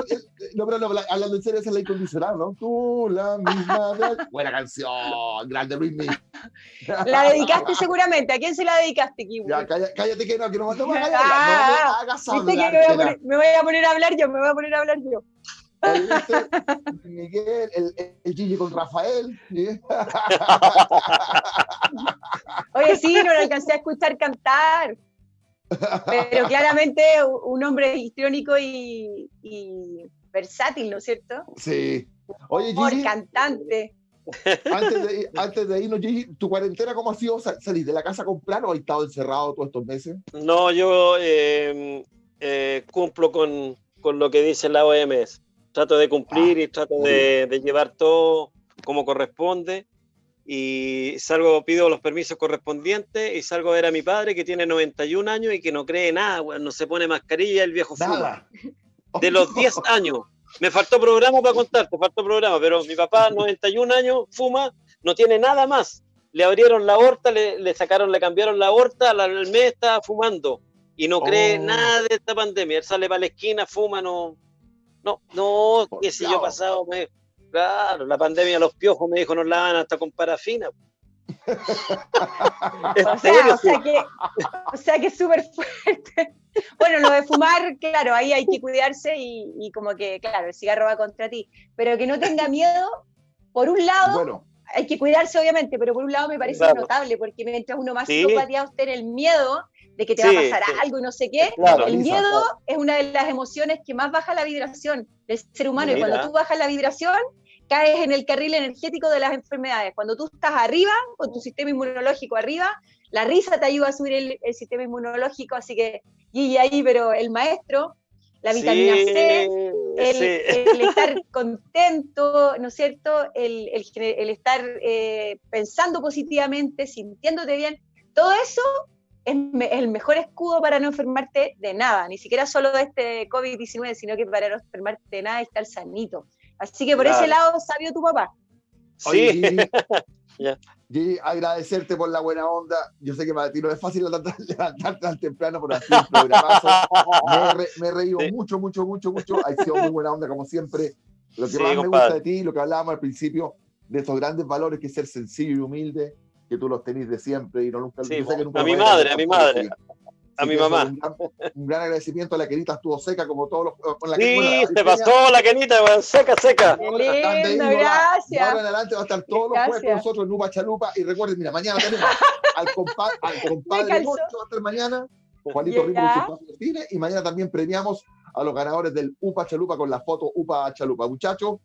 no, pero no, hablando en serio, esa es la incondicional, ¿no? Tú, la misma. de- Buena canción, grande Luis Miguel. La dedicaste seguramente. ¿A quién se la dedicaste, kiwi? Ya, cállate, cállate que no, que no, no me hagas Ah, no me hagas ¿Viste que hablar. me voy, a me voy a poner a hablar yo? Me voy a poner a hablar yo. Miguel, el, el Gigi con Rafael. ¿sí? Oye, sí, no lo alcancé a escuchar cantar. Pero claramente un hombre histriónico y, y versátil, ¿no es cierto? Sí. Oye, Por Gigi, cantante. antes de, ir- antes de irnos, Gigi, ¿tu cuarentena cómo ha sido? Sal- ¿Salís de la casa a comprar o has estado encerrado todos estos meses? No, yo eh, eh, cumplo con, con lo que dice la OMS. Trato de cumplir y trato de, de llevar todo como corresponde. Y salgo, pido los permisos correspondientes y salgo a ver a mi padre que tiene 91 años y que no cree nada, weón, no se pone mascarilla, el viejo fuma. Nada. De los 10 años. Me faltó programa para contarte, faltó programa, pero mi papá, 91 años, fuma, no tiene nada más. Le abrieron la aorta, le, le sacaron, le cambiaron la aorta, al mes estaba fumando y no cree Oh. nada de esta pandemia. Él sale para la esquina, fuma, no, no, no, Por qué sé yo pasado, me, claro, la pandemia, los piojos me dijo, nos lavan hasta con parafina. ¿En O sea, o sea que, o sea que es súper fuerte. Bueno, lo de fumar, claro, ahí hay que cuidarse y, y como que, claro, el cigarro va contra ti. Pero que no tenga miedo, por un lado, Bueno, hay que cuidarse obviamente, pero por un lado me parece Claro. notable, porque mientras uno más Sí. psicopateado esté en el miedo de que te Sí, va a pasar sí. algo y no sé qué, Claro. el miedo es una de las emociones que más baja la vibración del ser humano. Y cuando tú bajas la vibración, caes en el carril energético de las enfermedades. Cuando tú estás arriba, con tu sistema inmunológico arriba, la risa te ayuda a subir el, el sistema inmunológico, así que Gigi ahí, pero el maestro, la vitamina Sí, C, el, sí. el estar contento, ¿no es cierto? El, el estar eh, pensando positivamente, sintiéndote bien, todo eso es me- el mejor escudo para no enfermarte de nada, ni siquiera solo de este COVID-19, sino que para no enfermarte de nada y estar sanito. Así que por Claro. ese lado, sabio tu papá. Sí, Ya. Gigi, agradecerte por la buena onda. Yo sé que para ti no es fácil levantarte, tan temprano, pero así un programazo. Me, he re- me he reído Sí. mucho, mucho, mucho, mucho. Ha sido muy buena onda, como siempre. Lo que Sí, más me compadre. gusta de ti, lo que hablábamos al principio, de estos grandes valores, que es ser sencillo y humilde, que tú los tenés de siempre y no nunca Sí, que nunca a mi madre, dejar a mi madre, a mi que eso, mamá. Un gran, un gran agradecimiento a la querida, estuvo seca como todos los. Con la Sí, bueno, la se Virginia, pasó la canita, weón, seca, seca. Qué lindo, gracias. ahora en adelante va a estar todos los jueves con Gracias. nosotros en Upa Chalupa. Y recuerden, mira, mañana tenemos al, compa al compadre. Moncho, va a estar mañana. Juanito Rico cine. Y mañana también premiamos a los ganadores del Upa Chalupa con la foto Upa Chalupa. Muchachos,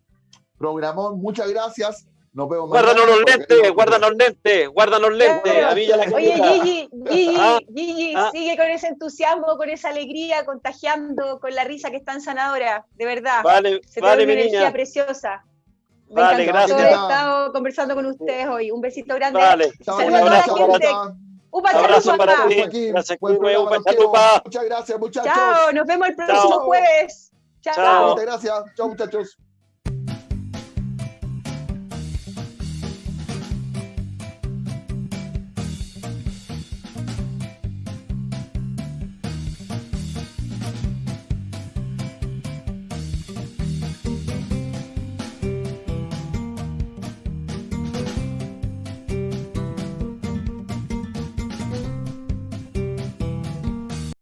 programón, muchas gracias. Nos vemos Guárdanos mañana. los lentes, guardanos lentes, guardanos lentes. A mí ya la Oye. Gigi, Gigi, Ah, Gigi, ah. sigue con ese entusiasmo, con esa alegría, contagiando, con la risa que es tan sanadora, de verdad. Vale, Se te vale, una mi energía niña. preciosa. Me Vale, encantó gracias. haber estado conversando con ustedes hoy. Un besito grande. Vale. Saludos Un a toda la gente. Upa Abrazo para ti. Gracias, los. Muchas gracias, muchachos. Chao, nos vemos el próximo Chao. jueves. Chao. Chao. Gracias. Chao, muchachos.